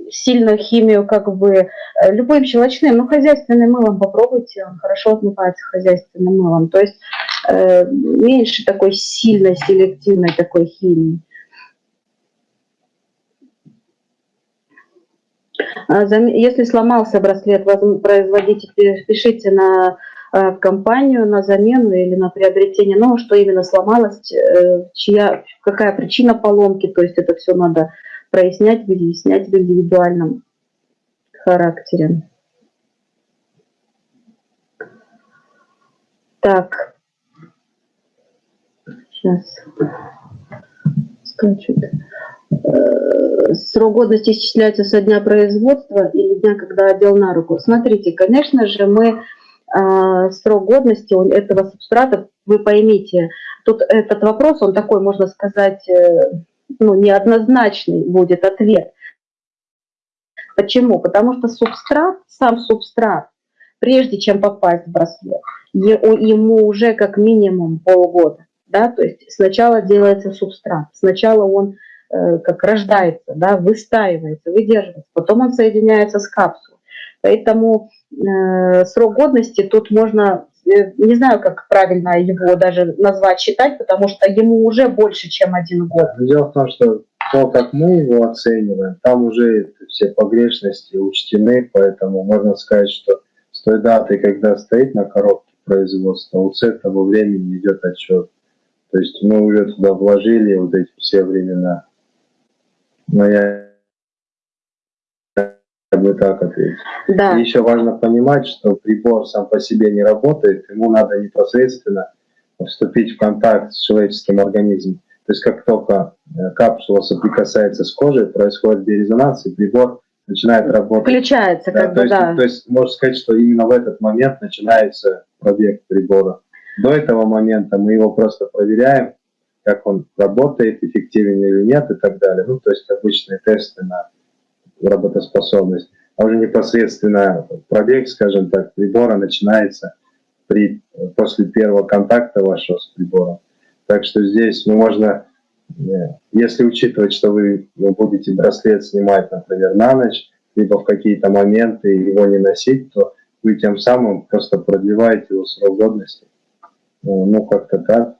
сильную химию, как бы, э, любым щелочным, ну, хозяйственным мылом попробуйте, он хорошо отмывается хозяйственным мылом, то есть э, меньше такой сильной, селективной такой химии. А, если сломался браслет, производитель, пишите на э, компанию на замену или на приобретение, ну, что именно сломалось, э, чья, какая причина поломки, то есть это все надо прояснять, выяснять в индивидуальном характере. Так, сейчас скачет. Э, срок годности исчисляется со дня производства или дня, когда одел на руку. Смотрите, конечно же, мы э, срок годности этого субстрата, вы поймите, тут этот вопрос, он такой, можно сказать, э, ну, неоднозначный будет ответ. Почему? Потому что субстрат, сам субстрат, прежде чем попасть в браслет, ему уже как минимум полгода. Да? То есть сначала делается субстрат, сначала он Э, как рождается, да, выстаивается, выдерживается, потом он соединяется с капсулой. Поэтому э, срок годности тут можно, э, не знаю, как правильно его даже назвать, считать, потому что ему уже больше, чем один год. Дело в том, что то, как мы его оцениваем, там уже все погрешности учтены, поэтому можно сказать, что с той даты, когда стоит на коробке производства, с этого времени идет отчет. То есть мы уже туда вложили вот эти все времена но я бы так ответил. Да. И еще важно понимать, что прибор сам по себе не работает, ему надо непосредственно вступить в контакт с человеческим организмом. То есть как только э, капсула соприкасается с кожей, происходит биорезонанс, и прибор начинает работать. Включается, да, как то бы, есть, да. То есть можно сказать, что именно в этот момент начинается пробег прибора. До этого момента мы его просто проверяем, как он работает, эффективен или нет и так далее. Ну, то есть обычные тесты на работоспособность. А уже непосредственно пробег, скажем так, прибора начинается при, после первого контакта вашего с прибором. Так что здесь ну, можно, э, если учитывать, что вы, вы будете браслет снимать, например, на ночь, либо в какие-то моменты его не носить, то вы тем самым просто продлеваете его срок годности. Ну, как-то так.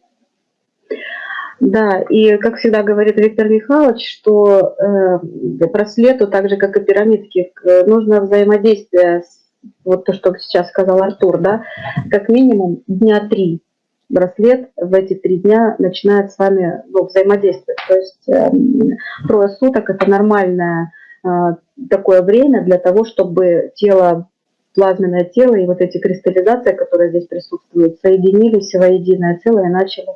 Да, и как всегда говорит Виктор Михайлович, что э, браслету, так же как и пирамидке, нужно взаимодействие, с, вот то, что сейчас сказал Артур, да, как минимум дня три. браслет в эти три дня начинает с вами ну, взаимодействовать. То есть э, трое суток – это нормальное э, такое время для того, чтобы тело, плазменное тело и вот эти кристаллизации, которые здесь присутствуют, соединились в единое целое и начали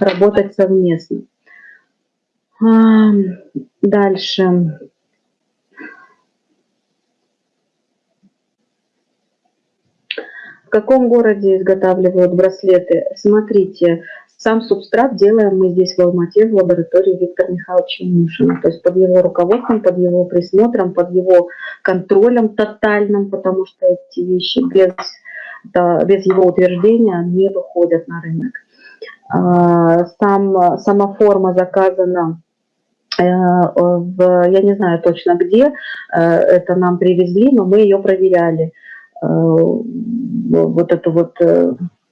работать совместно. А, дальше. В каком городе изготавливают браслеты? Смотрите, сам субстрат делаем мы здесь в Алмате, в лаборатории Виктора Михайловича Мушина. То есть под его руководством, под его присмотром, под его контролем тотальным, потому что эти вещи без, да, без его утверждения не выходят на рынок. А, сам, сама форма заказана э, в, я не знаю точно где, э, это нам привезли, но мы ее проверяли. Э, вот эту вот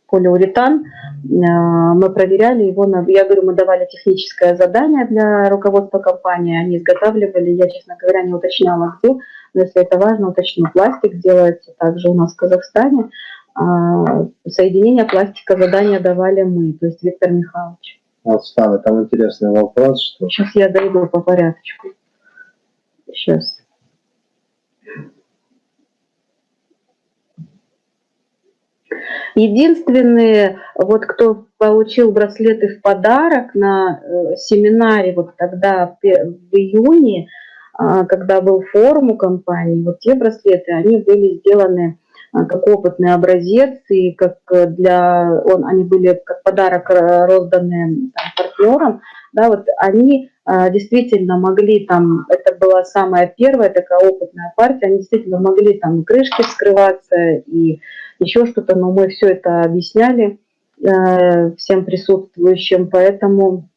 полиуретан, мы проверяли его, на, я говорю, мы давали техническое задание для руководства компании, они изготавливали, я, честно говоря, не уточняла где, но если это важно, уточню, пластик делается также у нас в Казахстане, соединение пластика задания давали мы, то есть Виктор Михайлович. Вот, Слава, там интересный вопрос, что... Сейчас я дойду по порядочку. Сейчас. Единственные, вот кто получил браслеты в подарок на э, семинаре, вот тогда в июне, э, когда был форум у компании, вот те браслеты, они были сделаны как опытный образец, и как для, он, они были как подарок э, розданы там, партнерам, да, вот они действительно могли там, это была самая первая такая опытная партия, они действительно могли там крышки вскрываться и еще что-то, но мы все это объясняли э, всем присутствующим, поэтому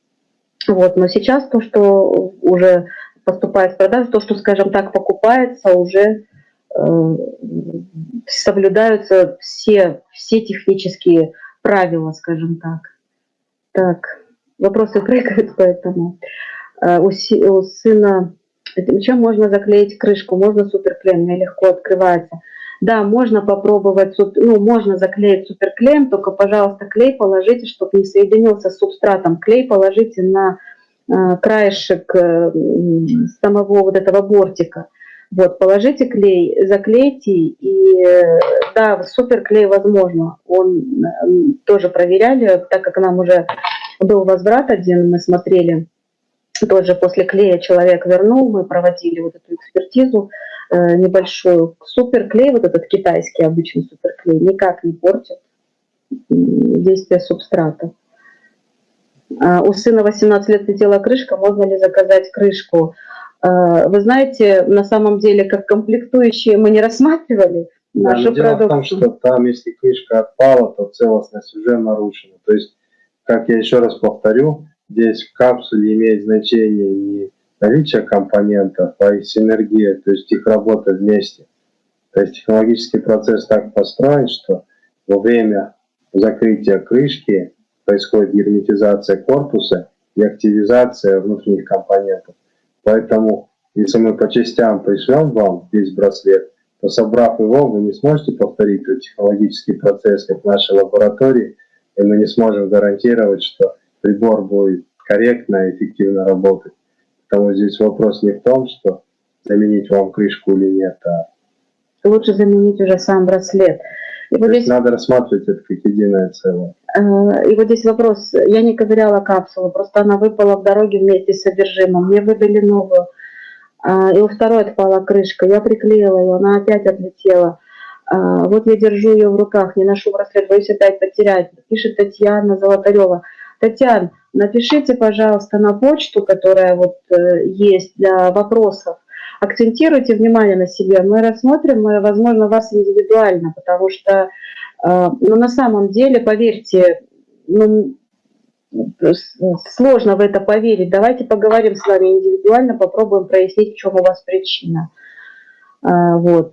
вот, но сейчас то, что уже поступает в продажу, то, что, скажем так, покупается, уже э, соблюдаются все, все технические правила, скажем так. Так, вопросы прыгают, поэтому э, у, си, у сына чем можно заклеить крышку? Можно суперклеем, мне легко открывается. Да, можно попробовать, ну, можно заклеить суперклеем, только, пожалуйста, клей положите, чтобы не соединился с субстратом. Клей положите на э, краешек э, самого вот этого бортика. Вот, положите клей, заклейте, и да, суперклей возможно. Он э, тоже проверяли, так как нам уже был возврат один, мы смотрели, тоже после клея человек вернул, мы проводили вот эту экспертизу, Э, небольшую. Суперклей, вот этот китайский обычный суперклей, никак не портит действие субстрата. А, у сына 18 лет летела крышка, можно ли заказать крышку? А, вы знаете, на самом деле, как комплектующие мы не рассматривали нашу да, Дело в том, что там, если крышка отпала, то целостность уже нарушена. То есть, как я еще раз повторю, здесь в капсуле имеет значение не наличие компонентов, а их синергия, то есть их работа вместе. То есть технологический процесс так построен, что во время закрытия крышки происходит герметизация корпуса и активизация внутренних компонентов. Поэтому, если мы по частям пришлем вам весь браслет, то собрав его, вы не сможете повторить этот технологический процесс, как в нашей лаборатории, и мы не сможем гарантировать, что прибор будет корректно и эффективно работать. Потому здесь вопрос не в том, что заменить вам крышку или нет, а лучше заменить уже сам браслет. И вот здесь надо рассматривать это как единое целое. Э, и вот здесь вопрос. Я не ковыряла капсулу, просто она выпала в дороге вместе с содержимым. Мне выдали новую. А, и у второй отпала крышка. Я приклеила ее, она опять отлетела. А, вот я держу ее в руках, не ношу браслет, боюсь опять потерять. Пишет Татьяна Золотарева. Татьяна, напишите, пожалуйста, на почту, которая вот э, есть для вопросов. Акцентируйте внимание на себе. Мы рассмотрим, мы, возможно, вас индивидуально, потому что э, ну, на самом деле, поверьте, ну, сложно в это поверить. Давайте поговорим с вами индивидуально, попробуем прояснить, в чем у вас причина. Э, вот.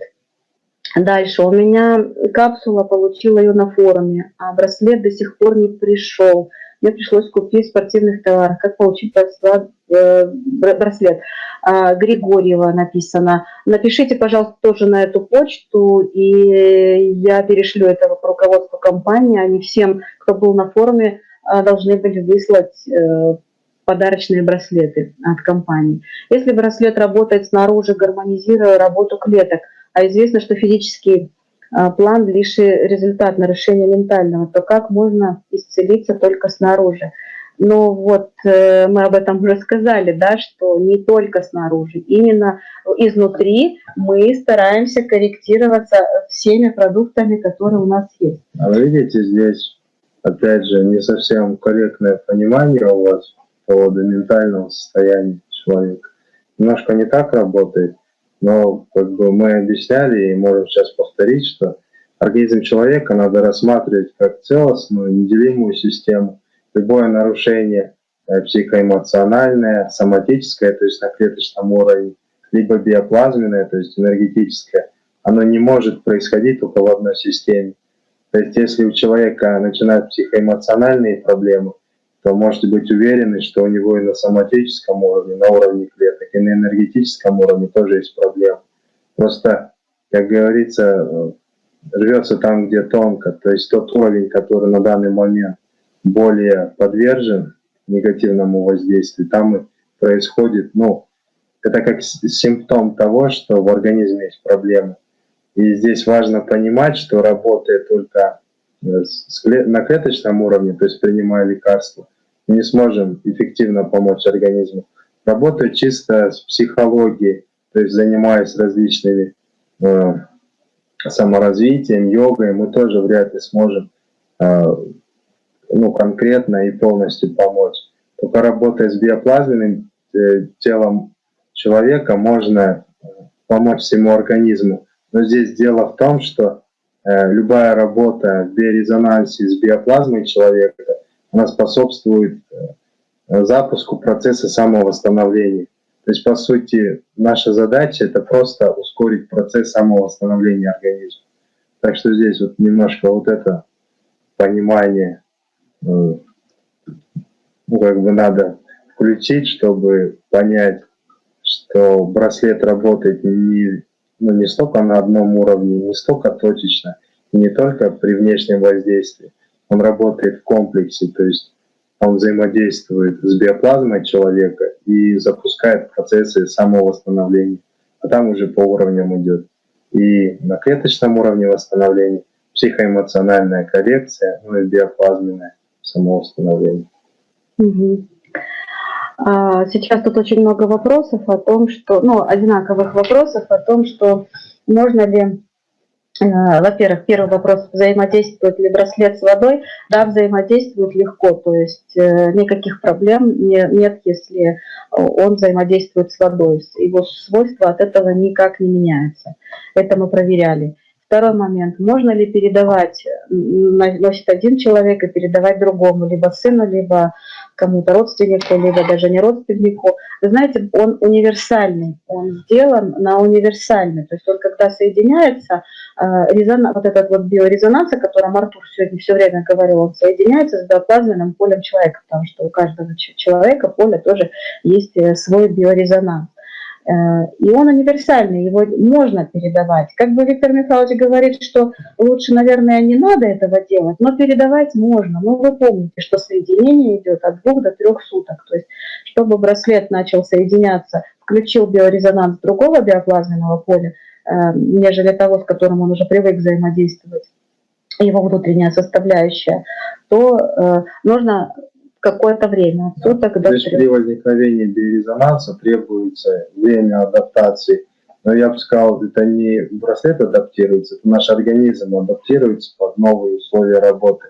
Дальше. У меня капсула, получила ее на форуме, а браслет до сих пор не пришел. Мне пришлось купить спортивных товаров, как получить э, браслет. А, Григорьева написано. Напишите, пожалуйста, тоже на эту почту, и я перешлю это в руководство компании. Они всем, кто был на форуме, а, должны были выслать э, подарочные браслеты от компании. Если браслет работает снаружи, гармонизируя работу клеток, а известно, что физический а, план лишь результат нарушения ментального, то как можно исцелиться только снаружи? Ну вот э, мы об этом уже сказали, да, что не только снаружи, именно изнутри мы стараемся корректироваться всеми продуктами, которые у нас есть. А видите, здесь, опять же, не совсем корректное понимание у вас по поводу ментального состояния человека. Немножко не так работает. Но как бы мы объясняли и можем сейчас повторить, что организм человека надо рассматривать как целостную, неделимую систему. Любое нарушение э, психоэмоциональное, соматическое, то есть на клеточном уровне, либо биоплазменное, то есть энергетическое, оно не может происходить только в одной системе. То есть если у человека начинают психоэмоциональные проблемы, то можете быть уверены, что у него и на соматическом уровне, на уровне клеток, и на энергетическом уровне тоже есть проблемы. Просто, как говорится, рвется там, где тонко. То есть тот уровень, который на данный момент более подвержен негативному воздействию, там и происходит, ну, это как симптом того, что в организме есть проблемы. И здесь важно понимать, что работает только на клеточном уровне, то есть принимая лекарства, не сможем эффективно помочь организму. Работать чисто с психологией, то есть занимаясь различными э, саморазвитием, йогой, мы тоже вряд ли сможем э, ну, конкретно и полностью помочь. Только работая с биоплазменным э, телом человека можно э, помочь всему организму. Но здесь дело в том, что Э, любая работа в биорезонансе с биоплазмой человека, она способствует э, запуску процесса самовосстановления. То есть, по сути, наша задача – это просто ускорить процесс самовосстановления организма. Так что здесь вот немножко вот это понимание, э, ну, как бы надо включить, чтобы понять, что браслет работает не ну, не столько на одном уровне, не столько точечно, и не только при внешнем воздействии. Он работает в комплексе, то есть он взаимодействует с биоплазмой человека и запускает процессы самовосстановления. А там уже по уровням идет. И на клеточном уровне восстановления, психоэмоциональная коррекция, ну и биоплазменное самовосстановление. А, сейчас тут очень много вопросов о том, что, ну, одинаковых вопросов о том, что можно ли, во-первых, первый вопрос, взаимодействует ли браслет с водой? Да, взаимодействует легко, то есть э, никаких проблем нет, если он взаимодействует с водой. Его свойства от этого никак не меняются. Это мы проверяли. Второй момент. Можно ли передавать, носит один человек и передавать другому, либо сыну, либо кому-то родственнику, либо даже не родственнику. Знаете, он универсальный, он сделан на универсальный. То есть он когда соединяется, э, резон, вот этот вот биорезонанс, о котором Артур сегодня все время говорил, он соединяется с биоплазменным полем человека, потому что у каждого человека поля тоже есть э, свой биорезонанс. Э, и он универсальный, его можно передавать. Как бы Виктор Михайлович говорит, что лучше, наверное, не надо этого делать, но передавать можно. Но вы помните, что соединение идет от двух до трех суток. То есть, чтобы браслет начал соединяться, включил биорезонанс другого биоплазменного поля, э, нежели того, с которым он уже привык взаимодействовать, его внутренняя составляющая, то э, нужно какое-то время, от суток до То есть при возникновении биорезонанса требуется время адаптации. Но я бы сказал, это не браслет адаптируется, это наш организм адаптируется под новые условия работы.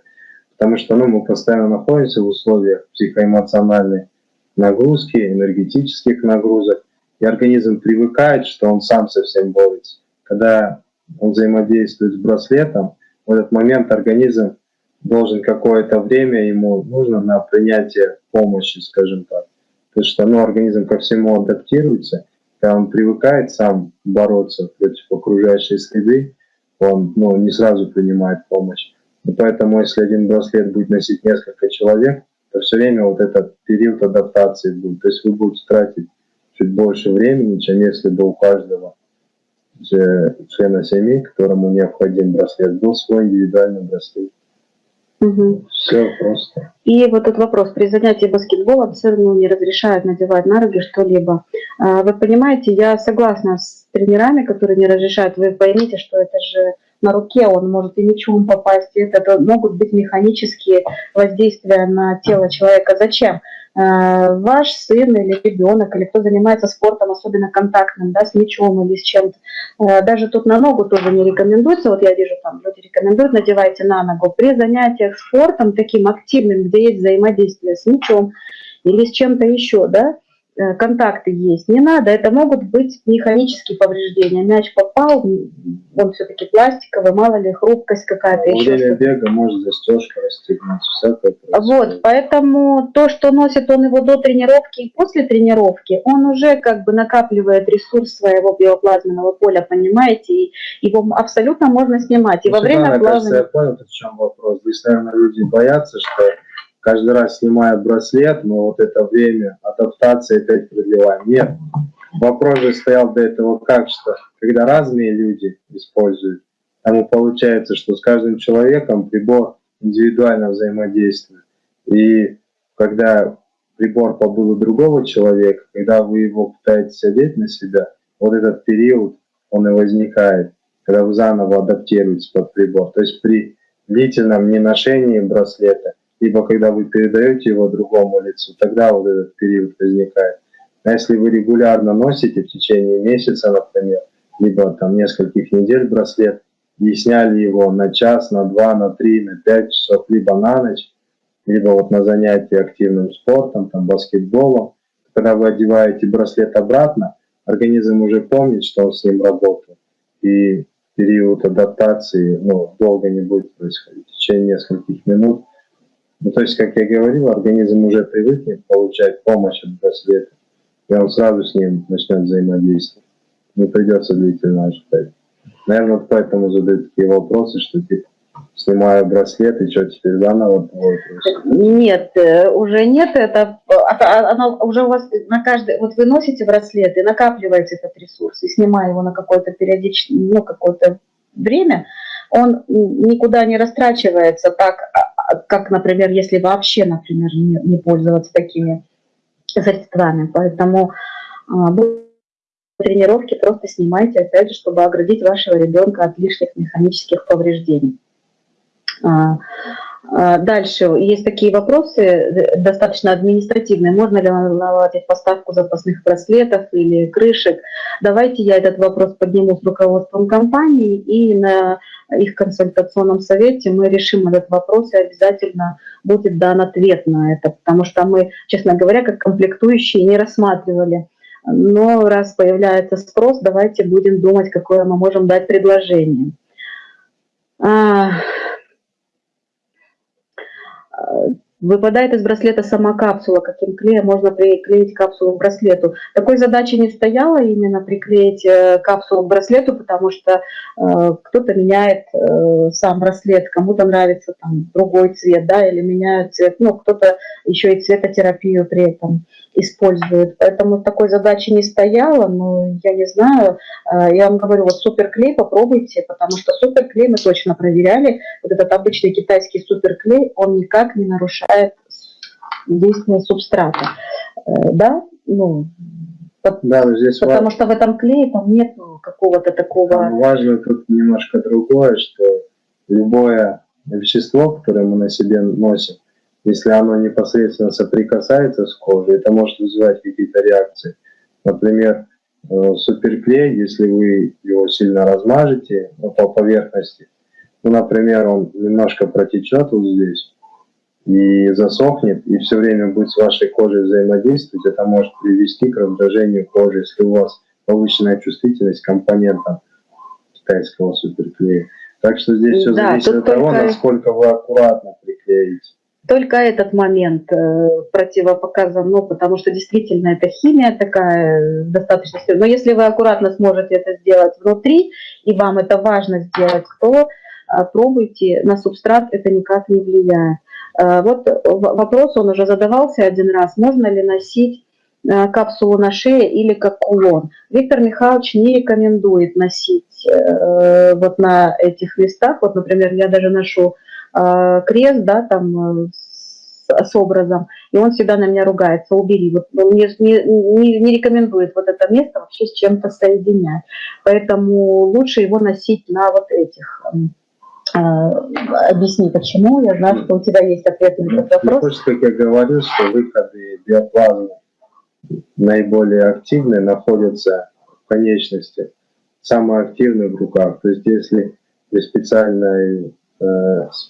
Потому что ну, мы постоянно находимся в условиях психоэмоциональной нагрузки, энергетических нагрузок, и организм привыкает, что он сам совсем борется. Когда он взаимодействует с браслетом, в этот момент организм должен какое-то время ему нужно на принятие помощи, скажем так. Потому что ну, организм ко всему адаптируется, когда он привыкает сам бороться против окружающей среды, он ну, не сразу принимает помощь. И поэтому, если один браслет будет носить несколько человек, все время вот этот период адаптации будет. То есть вы будете тратить чуть больше времени, чем если бы у каждого члена семьи, которому необходим браслет, был свой индивидуальный браслет. Угу. Все просто. И вот этот вопрос. При занятии баскетболом сыну не разрешают надевать на руки что-либо. А, вы понимаете, я согласна с тренерами, которые не разрешают. Вы поймите, что это же на руке, он может и мячом попасть. Это могут быть механические воздействия на тело человека. Зачем? Э, ваш сын или ребенок, или кто занимается спортом, особенно контактным, да, с мячом или с чем-то, э, даже тут на ногу тоже не рекомендуется, вот я вижу там люди рекомендуют, надевайте на ногу. При занятиях спортом таким активным, где есть взаимодействие с мячом или с чем-то еще, да, контакты есть. Не надо, это могут быть механические повреждения. Мяч попал, он все-таки пластиковый, мало ли хрупкость какая-то. Во время бега может застежка расстегнуть, всякое Вот, поэтому то, что носит он его до тренировки и после тренировки, он уже как бы накапливает ресурс своего биоплазменного поля, понимаете, и его абсолютно можно снимать. И ну, во время плавания... Кажется, я понял, в чем вопрос. Здесь, наверное, люди боятся, что каждый раз снимая браслет, мы вот это время адаптации опять продлеваем. Нет, вопрос же стоял до этого как, что когда разные люди используют, тому получается, что с каждым человеком прибор индивидуально взаимодействует. И когда прибор побыл у другого человека, когда вы его пытаетесь одеть на себя, вот этот период, он и возникает, когда вы заново адаптируетесь под прибор. То есть при длительном неношении браслета либо когда вы передаете его другому лицу, тогда вот этот период возникает. А если вы регулярно носите в течение месяца, например, либо там нескольких недель браслет, и сняли его на час, на два, на три, на пять часов, либо на ночь, либо вот на занятии активным спортом, там баскетболом, когда вы одеваете браслет обратно, организм уже помнит, что он с ним работал, и период адаптации ну, долго не будет происходить. В течение нескольких минут ну, то есть, как я говорил, организм уже привыкнет получать помощь от браслета, и он сразу с ним начнет взаимодействовать. Не придется длительно ожидать. Наверное, поэтому задают такие вопросы, что типа, снимаю браслет, и что теперь заново Нет, э, уже нет, это а, а, оно уже у вас на каждый, вот вы носите браслет и накапливаете этот ресурс, и снимая его на какое-то периодичное, ну, какое-то время, он никуда не растрачивается так, а, как, например, если вообще, например, не, не пользоваться такими средствами. Поэтому а, тренировки просто снимайте, опять же, чтобы оградить вашего ребенка от лишних механических повреждений. А, а, дальше есть такие вопросы, э, достаточно административные. Можно ли наладить поставку запасных браслетов или крышек? Давайте я этот вопрос подниму с руководством компании и на их консультационном совете мы решим этот вопрос и обязательно будет дан ответ на это, потому что мы, честно говоря, как комплектующие не рассматривали. Но раз появляется спрос, давайте будем думать, какое мы можем дать предложение. А, Выпадает из браслета сама капсула, каким клеем можно приклеить капсулу к браслету. Такой задачи не стояло именно приклеить э, капсулу к браслету, потому что э, кто-то меняет э, сам браслет, кому-то нравится там другой цвет, да, или меняют цвет, ну, кто-то еще и цветотерапию при этом использует. Поэтому такой задачи не стояло, но я не знаю, э, я вам говорю, вот суперклей попробуйте, потому что суперклей мы точно проверяли, вот этот обычный китайский суперклей, он никак не нарушает нарушает действие субстрата. Э, да, ну, да, здесь потому важно, что в этом клее там нет какого-то такого... Важно тут немножко другое, что любое вещество, которое мы на себе носим, если оно непосредственно соприкасается с кожей, это может вызывать какие-то реакции. Например, э, суперклей, если вы его сильно размажете по поверхности, ну, например, он немножко протечет вот здесь, и засохнет, и все время будет с вашей кожей взаимодействовать, это может привести к раздражению кожи, если у вас повышенная чувствительность к компонентам китайского суперклея. Так что здесь все да, зависит от того, только... насколько вы аккуратно приклеите. Только этот момент э, противопоказан, ну, потому что действительно это химия такая достаточно. Но если вы аккуратно сможете это сделать внутри, и вам это важно сделать, то э, пробуйте, на субстрат это никак не влияет. Вот вопрос, он уже задавался один раз, можно ли носить капсулу на шее или как кулон. Виктор Михайлович не рекомендует носить вот на этих местах. Вот, например, я даже ношу крест, да, там с, образом, и он всегда на меня ругается, убери. Вот, он не, не, не рекомендует вот это место вообще с чем-то соединять. Поэтому лучше его носить на вот этих э, объясни, почему. Я знаю, что у тебя есть ответ на этот вопрос. Хочется, как я говорил, что выходы биоплазмы наиболее активные находятся в конечности, самые активные в руках. То есть если при специальной э,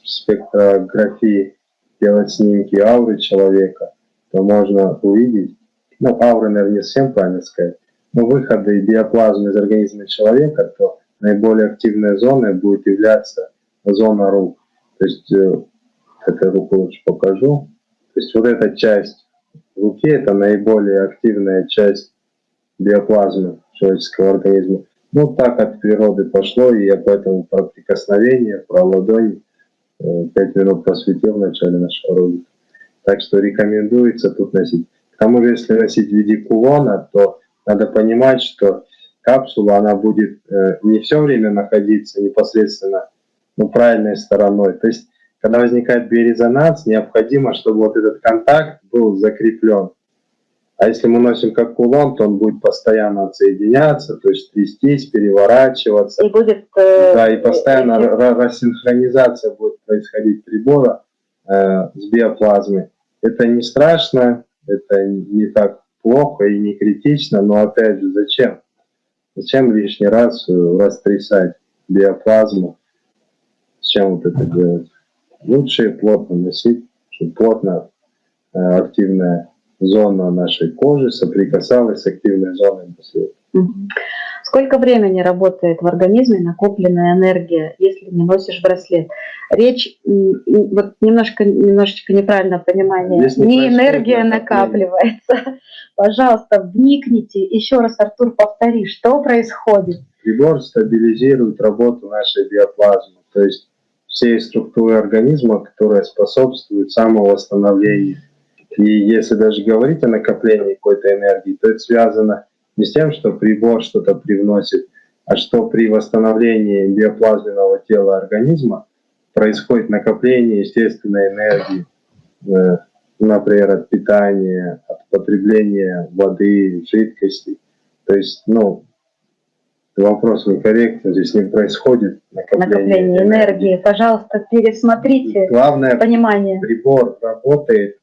спектрографии делать снимки ауры человека, то можно увидеть, ну, ауры, наверное, не совсем правильно сказать, но выходы биоплазмы из организма человека, то наиболее активной зоной будет являться зона рук. То есть, э, эту руку лучше покажу. То есть, вот эта часть руки – это наиболее активная часть биоплазмы человеческого организма. Ну, так от природы пошло, и я поэтому про прикосновение, про ладонь 5 э, минут посвятил в начале нашего ролика. Так что рекомендуется тут носить. К тому же, если носить в виде кулона, то надо понимать, что капсула, она будет э, не все время находиться непосредственно ну, правильной стороной. То есть, когда возникает биорезонанс, необходимо, чтобы вот этот контакт был закреплен. А если мы носим как кулон, то он будет постоянно отсоединяться, то есть трястись, переворачиваться. И будет... Э, да, и постоянно э, рассинхронизация будет происходить прибора э, с биоплазмой. Это не страшно, это не так плохо и не критично, но опять же, зачем? Зачем лишний раз э, растрясать биоплазму? Зачем вот это делать? Лучше плотно носить, чтобы плотно э, активная зона нашей кожи соприкасалась с активной зоной браслета. Сколько времени работает в организме накопленная энергия, если не носишь браслет? Речь, вот немножко, немножечко неправильное понимание, Здесь не энергия накапливается. Пожалуйста, вникните, еще раз, Артур, повтори, что происходит? Прибор стабилизирует работу нашей биоплазмы, то есть всей структуры организма, которая способствует самовосстановлению и если даже говорить о накоплении какой-то энергии, то это связано не с тем, что прибор что-то привносит, а что при восстановлении биоплазменного тела организма происходит накопление естественной энергии, э, например, от питания, от потребления воды, жидкости. То есть, ну, вопрос вы корректно, здесь не происходит накопление, накопление энергии. энергии. Пожалуйста, пересмотрите Главное, понимание. прибор работает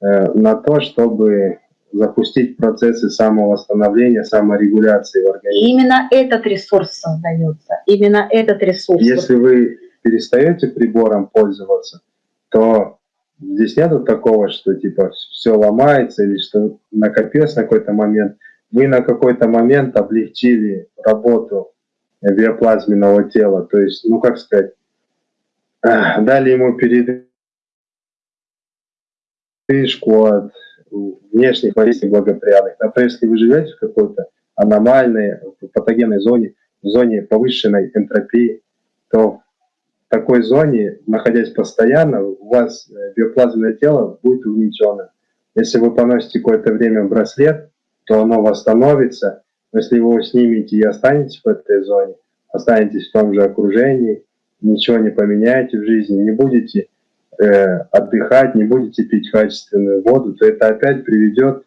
Э, на то, чтобы запустить процессы самовосстановления, саморегуляции в организме. И именно этот ресурс создается, именно этот ресурс. Если вы перестаете прибором пользоваться, то здесь нету такого, что типа все ломается или что накопилось на какой-то момент. Вы на какой-то момент облегчили работу биоплазменного тела, то есть, ну как сказать, дали ему перед передышку от внешних воздействий благоприятных. Например, если вы живете в какой-то аномальной, патогенной зоне, в зоне повышенной энтропии, то в такой зоне, находясь постоянно, у вас э, биоплазменное тело будет угнетенным. Если вы поносите какое-то время браслет, то оно восстановится. Но если вы его снимете и останетесь в этой зоне, останетесь в том же окружении, ничего не поменяете в жизни, не будете э, отдыхать, не будете пить качественную воду, то это опять приведет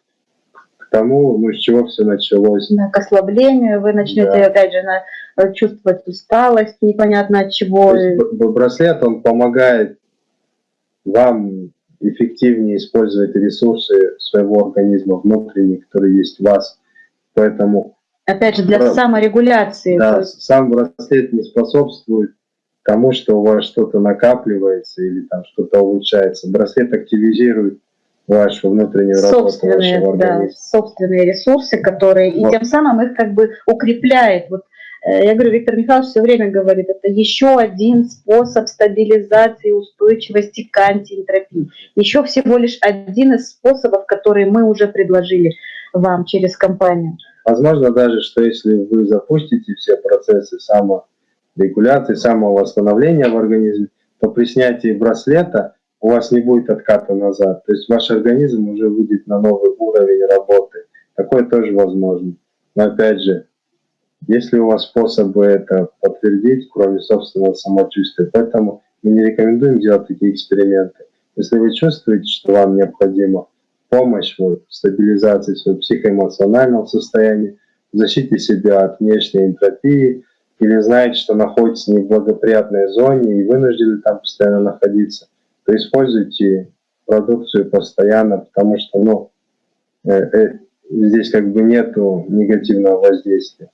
к тому, ну, с чего все началось. К ослаблению, вы начнете да. опять же на, э, чувствовать усталость, непонятно от чего. То есть, браслет, он помогает вам эффективнее использовать ресурсы своего организма внутренние, которые есть в вас. Поэтому... Опять же, для бра... саморегуляции. Да, сам браслет не способствует тому, что у вас что-то накапливается или там что-то улучшается. Браслет активизирует вашу внутреннюю работу собственные, вашего организма. Да, собственные ресурсы, которые, вот. и тем самым их как бы укрепляет. Вот, я говорю, Виктор Михайлович все время говорит, это еще один способ стабилизации устойчивости к антиэнтропии. Еще всего лишь один из способов, которые мы уже предложили вам через компанию. Возможно даже, что если вы запустите все процессы само регуляции, самого восстановления в организме, то при снятии браслета у вас не будет отката назад. То есть ваш организм уже выйдет на новый уровень работы. Такое тоже возможно. Но опять же, есть ли у вас способы это подтвердить, кроме собственного самочувствия? Поэтому мы не рекомендуем делать такие эксперименты. Если вы чувствуете, что вам необходима помощь в стабилизации своего психоэмоционального состояния, защите себя от внешней энтропии, или знаете, что находитесь в неблагоприятной зоне и вынуждены там постоянно находиться, то используйте продукцию постоянно, потому что ну, э, э, здесь как бы нету негативного воздействия.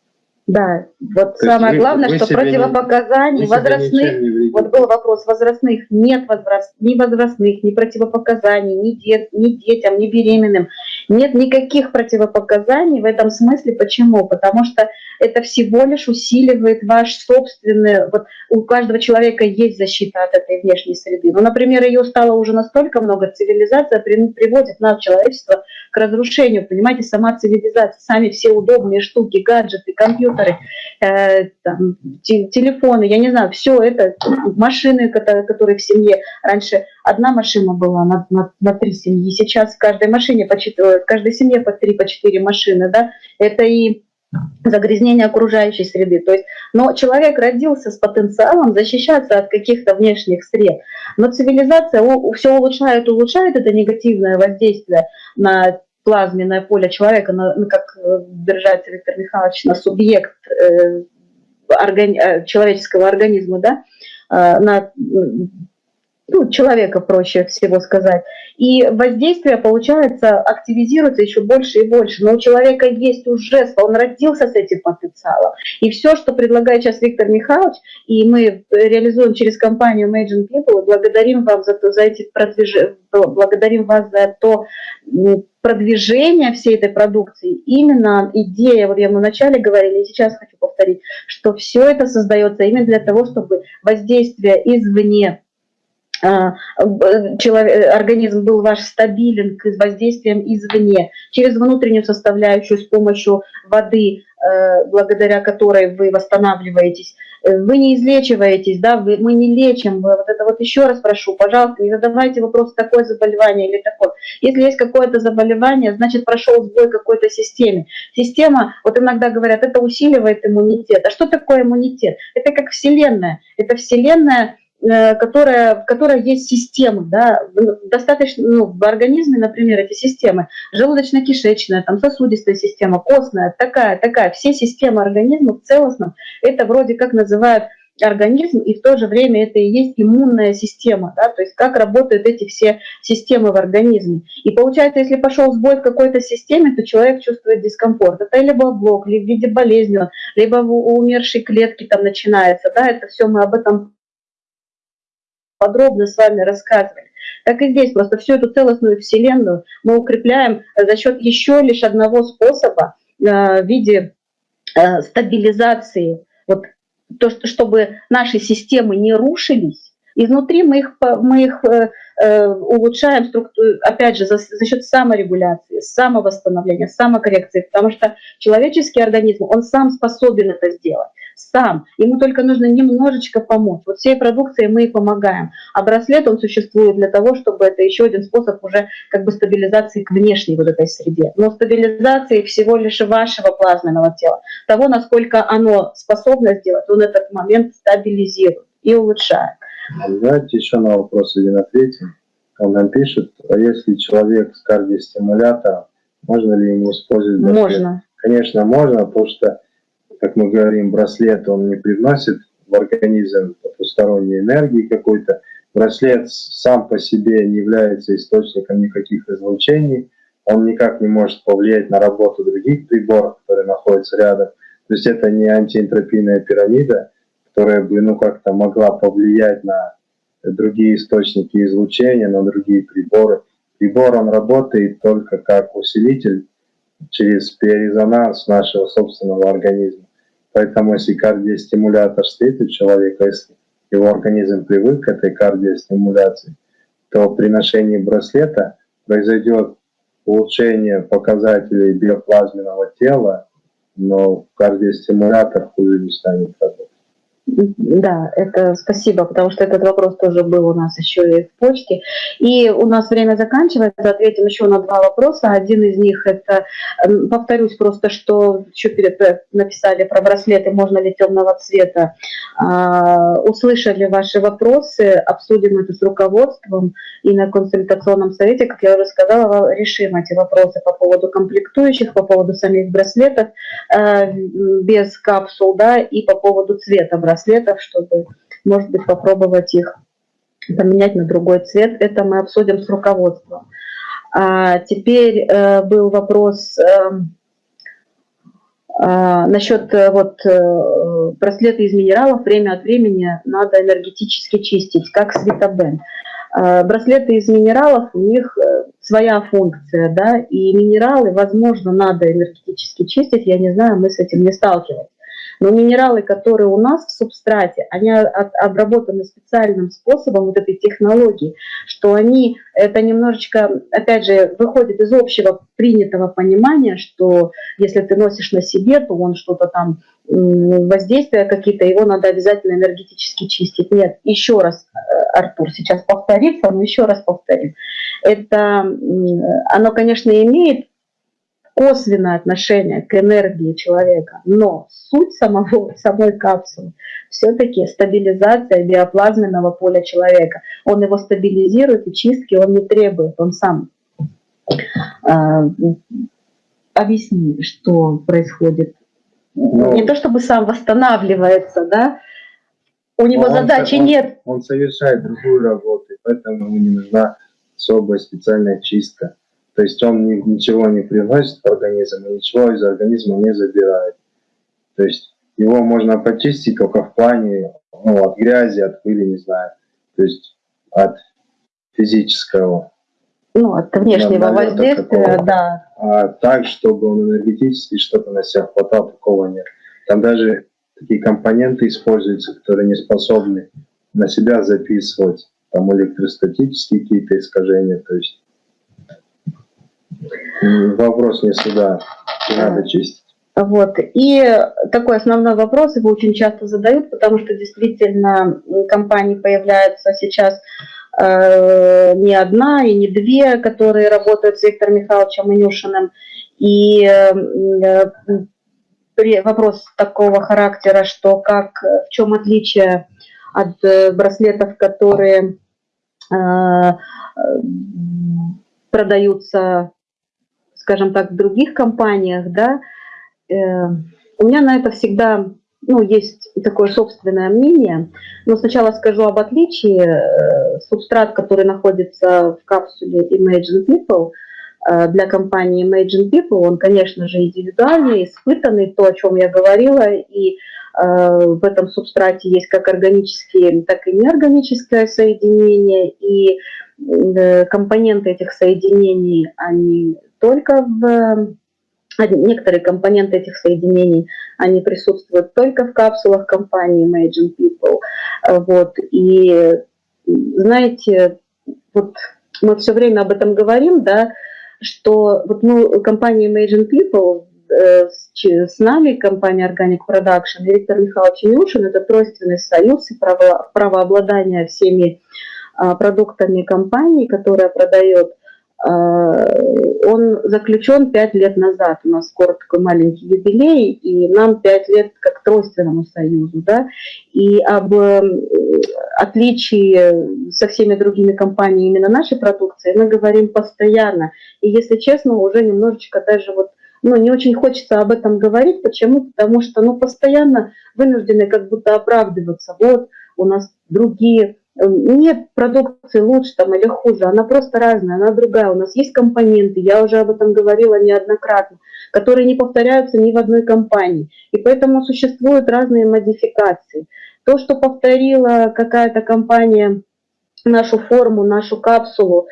Да, вот То самое вы, главное, вы что противопоказаний не, возрастных, вот был вопрос, возрастных нет возраст, ни возрастных, ни противопоказаний, ни, дет, ни детям, ни беременным. Нет никаких противопоказаний в этом смысле. Почему? Потому что это всего лишь усиливает ваш собственный... Вот у каждого человека есть защита от этой внешней среды. Ну, например, ее стало уже настолько много, цивилизация приводит нас, человечество, к разрушению. Понимаете, сама цивилизация, сами все удобные штуки, гаджеты, компьютеры, э, там, телефоны, я не знаю, все это, машины, которые, которые в семье. Раньше одна машина была на, на, на три семьи, сейчас в каждой машине, по, в каждой семье по три, по четыре машины, да, это и загрязнение окружающей среды. То есть, но человек родился с потенциалом защищаться от каких-то внешних сред. Но цивилизация все улучшает, улучшает это негативное воздействие на плазменное поле человека, на, как э, держать Виктор Михайлович, на субъект э, органи, э, человеческого организма, да, э, на ну, человека, проще всего сказать. И воздействие, получается, активизируется еще больше и больше. Но у человека есть уже, он родился с этим потенциалом. И все, что предлагает сейчас Виктор Михайлович, и мы реализуем через компанию Imagine People, благодарим вам за, то, за эти продвижения, благодарим вас за то продвижение всей этой продукции. Именно идея, вот я мы вначале говорили, и сейчас хочу повторить, что все это создается именно для того, чтобы воздействие извне человек, организм был ваш стабилен к воздействиям извне, через внутреннюю составляющую с помощью воды, э, благодаря которой вы восстанавливаетесь. Э, вы не излечиваетесь, да, вы, мы не лечим. Вот это вот еще раз прошу, пожалуйста, не задавайте вопрос, такое заболевание или такое. Если есть какое-то заболевание, значит прошел сбой какой-то системе. Система, вот иногда говорят, это усиливает иммунитет. А что такое иммунитет? Это как Вселенная. Это Вселенная которая, в которой есть системы, да, достаточно, ну, в организме, например, эти системы, желудочно-кишечная, там, сосудистая система, костная, такая, такая, все системы организма в целостном, это вроде как называют организм, и в то же время это и есть иммунная система, да, то есть как работают эти все системы в организме. И получается, если пошел сбой в какой-то системе, то человек чувствует дискомфорт. Это либо блок, либо в виде болезни, либо у умершей клетки там начинается, да, это все мы об этом подробно с вами рассказывали. Так и здесь просто всю эту целостную вселенную мы укрепляем за счет еще лишь одного способа э, в виде э, стабилизации, вот то, чтобы наши системы не рушились, изнутри мы их, мы их э, улучшаем, структуру, опять же, за, за счет саморегуляции, самовосстановления, самокоррекции, потому что человеческий организм, он сам способен это сделать сам. Ему только нужно немножечко помочь. Вот всей продукцией мы и помогаем. А браслет, он существует для того, чтобы это еще один способ уже как бы стабилизации к внешней вот этой среде. Но стабилизации всего лишь вашего плазменного тела. Того, насколько оно способно сделать, он этот момент стабилизирует и улучшает. Знаете, еще на вопрос один ответим. Он нам пишет, а если человек с кардиостимулятором, можно ли ему использовать браслет? Можно. Конечно, можно, потому что как мы говорим, браслет, он не привносит в организм потусторонней энергии какой-то. Браслет сам по себе не является источником никаких излучений, он никак не может повлиять на работу других приборов, которые находятся рядом. То есть это не антиэнтропийная пирамида, которая бы ну как-то могла повлиять на другие источники излучения, на другие приборы. Прибор он работает только как усилитель через биорезонанс нашего собственного организма. Поэтому если кардиостимулятор стоит у человека, если его организм привык к этой кардиостимуляции, то при ношении браслета произойдет улучшение показателей биоплазменного тела, но кардиостимулятор хуже не станет работать. Да, это спасибо, потому что этот вопрос тоже был у нас еще и в почте. И у нас время заканчивается, ответим еще на два вопроса. Один из них это, повторюсь просто, что еще перед э, написали про браслеты, можно ли темного цвета. А, услышали ваши вопросы, обсудим это с руководством и на консультационном совете, как я уже сказала, решим эти вопросы по поводу комплектующих, по поводу самих браслетов э, без капсул, да, и по поводу цвета браслета браслетов, чтобы, может быть, попробовать их поменять на другой цвет. Это мы обсудим с руководством. А теперь э, был вопрос э, э, насчет вот браслета из минералов. Время от времени надо энергетически чистить, как светобен. Э, браслеты из минералов, у них э, своя функция, да, и минералы, возможно, надо энергетически чистить, я не знаю, мы с этим не сталкивались. Но минералы, которые у нас в субстрате, они обработаны специальным способом вот этой технологии, что они, это немножечко, опять же, выходит из общего принятого понимания, что если ты носишь на себе, то он что-то там, воздействия какие-то, его надо обязательно энергетически чистить. Нет, еще раз, э, Артур, сейчас повторится, но еще раз повторим. Это, оно, конечно, имеет косвенное отношение к энергии человека, но суть самого, самой капсулы все-таки стабилизация биоплазменного поля человека. Он его стабилизирует, и чистки он не требует, он сам. Э, объясни, что происходит. Ну, не то чтобы сам восстанавливается, да, у него задачи он, нет. Он совершает другую работу, поэтому ему не нужна особая специальная чистка. То есть он ничего не приносит в организм, и ничего из организма не забирает. То есть его можно почистить только в плане ну, от грязи, от пыли, не знаю. То есть от физического. Ну, от внешнего воздействия, такого. да. А так, чтобы он энергетически что-то на себя хватал, такого нет. Там даже такие компоненты используются, которые не способны на себя записывать. Там электростатические какие-то искажения, то есть Вопрос не сюда, надо чистить. Вот. И такой основной вопрос, его очень часто задают, потому что действительно компании появляются сейчас э, не одна и не две, которые работают с Виктором Михайловичем Инюшиным. И э, вопрос такого характера, что как, в чем отличие от э, браслетов, которые э, продаются скажем так, в других компаниях, да, э, у меня на это всегда ну, есть такое собственное мнение. Но сначала скажу об отличии. Э, субстрат, который находится в капсуле Imagine People, э, для компании Imagine People, он, конечно же, индивидуальный, испытанный, то, о чем я говорила, и в этом субстрате есть как органические, так и неорганическое соединение, и компоненты этих соединений, они только в некоторые компоненты этих соединений, они присутствуют только в капсулах компании Imagine People. Вот. И знаете, вот мы все время об этом говорим, да, что вот ну, компания Imagine People э, с, нами, компания Organic Production, Виктор Михайлович Илюшин, это тройственный союз и право, правообладание всеми а, продуктами компании, которая продает он заключен пять лет назад. У нас скоро такой маленький юбилей, и нам пять лет как тройственному союзу. Да? И об э, отличии со всеми другими компаниями именно нашей продукции мы говорим постоянно. И если честно, уже немножечко даже вот ну, не очень хочется об этом говорить. Почему? Потому что ну, постоянно вынуждены как будто оправдываться. Вот у нас другие нет продукции лучше там или хуже, она просто разная, она другая. У нас есть компоненты, я уже об этом говорила неоднократно, которые не повторяются ни в одной компании. И поэтому существуют разные модификации. То, что повторила какая-то компания нашу форму, нашу капсулу,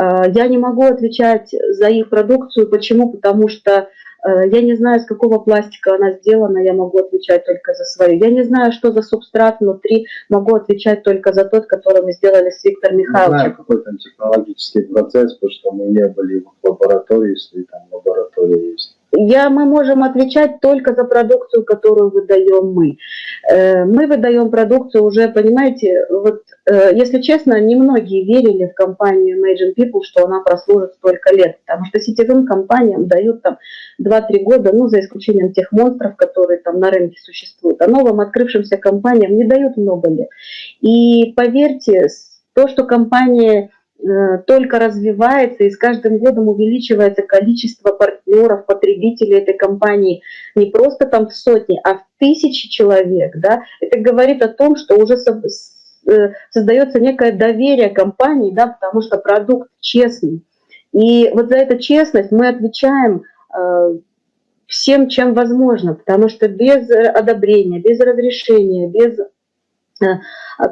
э, я не могу отвечать за их продукцию. Почему? Потому что я не знаю, из какого пластика она сделана, я могу отвечать только за свою. Я не знаю, что за субстрат внутри, могу отвечать только за тот, который мы сделали с Виктором Михайловичем. Не знаю, какой там технологический процесс, потому что мы не были в лаборатории, если там лаборатория есть. Я, мы можем отвечать только за продукцию, которую выдаем мы. Э, мы выдаем продукцию уже, понимаете, вот, э, если честно, немногие верили в компанию Imagine People, что она прослужит столько лет, потому что сетевым компаниям дают там 2-3 года, ну, за исключением тех монстров, которые там на рынке существуют, а новым открывшимся компаниям не дают много лет. И поверьте, то, что компания только развивается, и с каждым годом увеличивается количество партнеров, потребителей этой компании не просто там в сотни, а в тысячи человек. Да? Это говорит о том, что уже э, создается некое доверие компании, да, потому что продукт честный. И вот за эту честность мы отвечаем э, всем, чем возможно, потому что без одобрения, без разрешения, без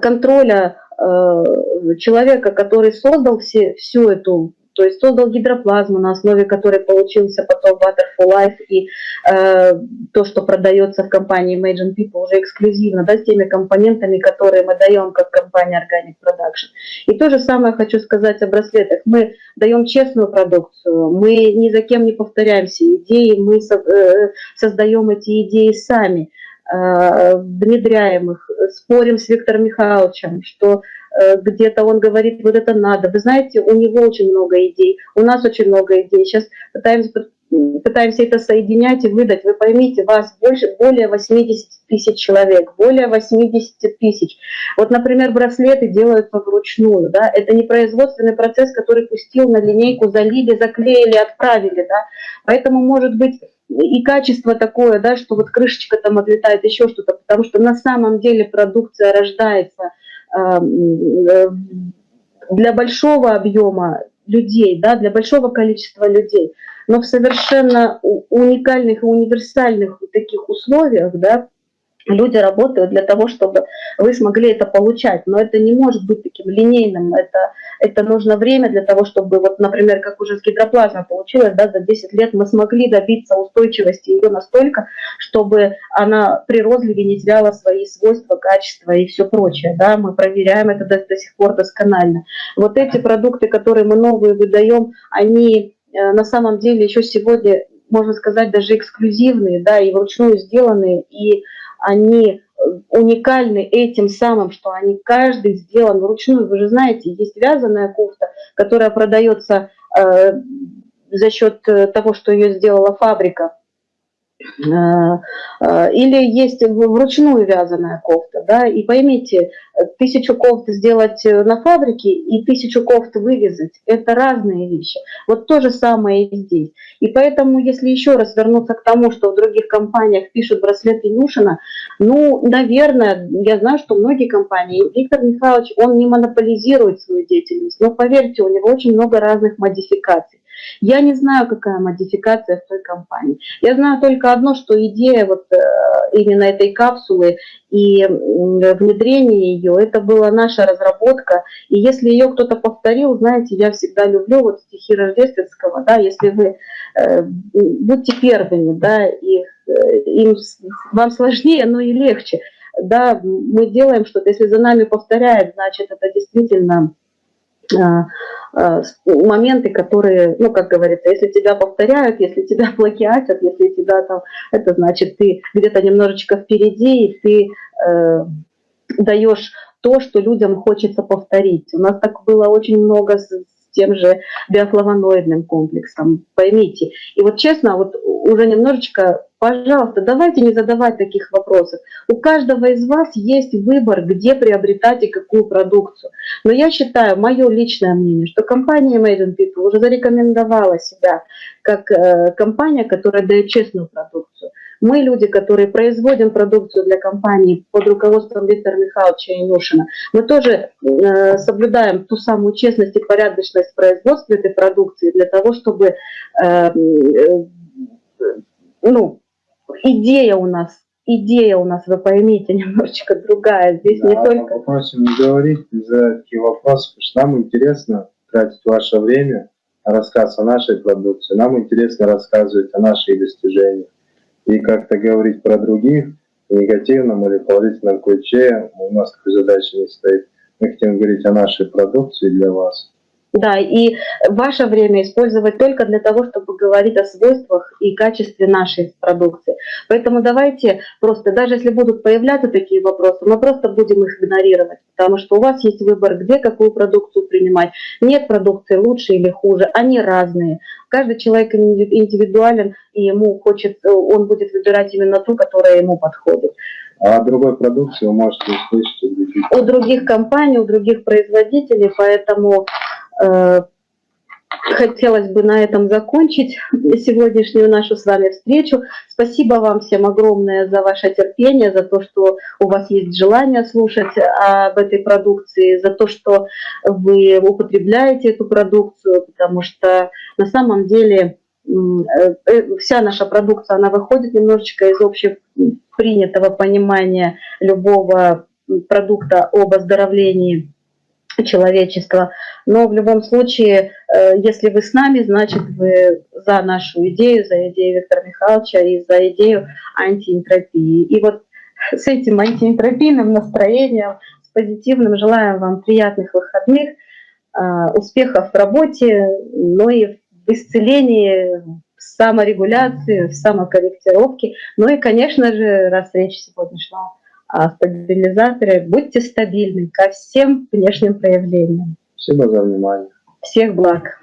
контроля Э, человека, который создал все, всю эту, то есть создал гидроплазму, на основе которой получился потом for Life, и э, то, что продается в компании Imagine People уже эксклюзивно, да, с теми компонентами, которые мы даем как компания Organic Production. И то же самое хочу сказать о браслетах. Мы даем честную продукцию, мы ни за кем не повторяемся идеи, мы со, э, создаем эти идеи сами. Э, внедряем их, спорим с Виктором Михайловичем, что э, где-то он говорит, вот это надо. Вы знаете, у него очень много идей, у нас очень много идей. Сейчас пытаемся, пытаемся это соединять и выдать. Вы поймите, вас больше, более 80 тысяч человек, более 80 тысяч. Вот, например, браслеты делаются вручную, да, это не производственный процесс, который пустил на линейку, залили, заклеили, отправили, да, поэтому, может быть, и качество такое, да, что вот крышечка там отлетает, еще что-то, потому что на самом деле продукция рождается э, для большого объема людей, да, для большого количества людей, но в совершенно уникальных и универсальных таких условиях, да, люди работают для того, чтобы вы смогли это получать. Но это не может быть таким линейным. Это, это нужно время для того, чтобы, вот, например, как уже с гидроплазмой получилось, да, за 10 лет мы смогли добиться устойчивости ее настолько, чтобы она при розливе не теряла свои свойства, качества и все прочее. Да, мы проверяем это до, до сих пор досконально. Вот эти продукты, которые мы новые выдаем, они э, на самом деле еще сегодня, можно сказать, даже эксклюзивные, да, и вручную сделанные, и они э, уникальны этим самым, что они каждый сделан вручную. Вы же знаете, есть вязаная кофта, которая продается э, за счет э, того, что ее сделала фабрика. Э, э, или есть вручную вязаная кофта, да, и поймите, тысячу кофт сделать на фабрике и тысячу кофт вывязать – это разные вещи. Вот то же самое и здесь. И поэтому, если еще раз вернуться к тому, что в других компаниях пишут браслеты Нюшина, ну, наверное, я знаю, что многие компании, Виктор Михайлович, он не монополизирует свою деятельность, но поверьте, у него очень много разных модификаций. Я не знаю, какая модификация в той компании. Я знаю только одно, что идея вот э, именно этой капсулы и внедрение ее, это была наша разработка. И если ее кто-то повторил, знаете, я всегда люблю вот стихи Рождественского, да, если вы э, будьте первыми, да, их, э, им, вам сложнее, но и легче. Да, мы делаем что-то, если за нами повторяют, значит, это действительно моменты, которые, ну, как говорится, если тебя повторяют, если тебя плагиатят, если тебя там, это значит, ты где-то немножечко впереди, и ты э, даешь то, что людям хочется повторить. У нас так было очень много с, с тем же биофлавоноидным комплексом, поймите. И вот честно, вот уже немножечко Пожалуйста, давайте не задавать таких вопросов. У каждого из вас есть выбор, где приобретать и какую продукцию. Но я считаю, мое личное мнение, что компания Made in People уже зарекомендовала себя как э, компания, которая дает честную продукцию. Мы люди, которые производим продукцию для компании под руководством Виктора Михайловича Инюшина, мы тоже э, соблюдаем ту самую честность и порядочность производства этой продукции для того, чтобы э, ну, идея у нас, идея у нас, вы поймите, немножечко другая. Здесь да, не только... Попросим не говорить, задать такие вопросы, потому что нам интересно тратить ваше время на рассказ о нашей продукции, нам интересно рассказывать о наших достижениях. И как-то говорить про других в негативном или положительном ключе, у нас такой задачи не стоит. Мы хотим говорить о нашей продукции для вас Да, и ваше время использовать только для того, чтобы говорить о свойствах и качестве нашей продукции. Поэтому давайте просто, даже если будут появляться такие вопросы, мы просто будем их игнорировать, потому что у вас есть выбор, где какую продукцию принимать. Нет продукции лучше или хуже, они разные. Каждый человек индивидуален, и ему хочет, он будет выбирать именно ту, которая ему подходит. А другой продукции вы можете услышать у других компаний, у других производителей, поэтому хотелось бы на этом закончить сегодняшнюю нашу с вами встречу. Спасибо вам всем огромное за ваше терпение, за то, что у вас есть желание слушать об этой продукции, за то, что вы употребляете эту продукцию, потому что на самом деле э, э, вся наша продукция, она выходит немножечко из общепринятого понимания любого продукта об оздоровлении человечества. Но в любом случае, э, если вы с нами, значит, вы за нашу идею, за идею Виктора Михайловича и за идею антиэнтропии. И вот с этим антиэнтропийным настроением, с позитивным, желаем вам приятных выходных, э, успехов в работе, но и в исцелении, в саморегуляции, в самокорректировке. Ну и, конечно же, раз речь сегодня шла о стабилизаторе, будьте стабильны ко всем внешним проявлениям. Спасибо за внимание. Всех благ.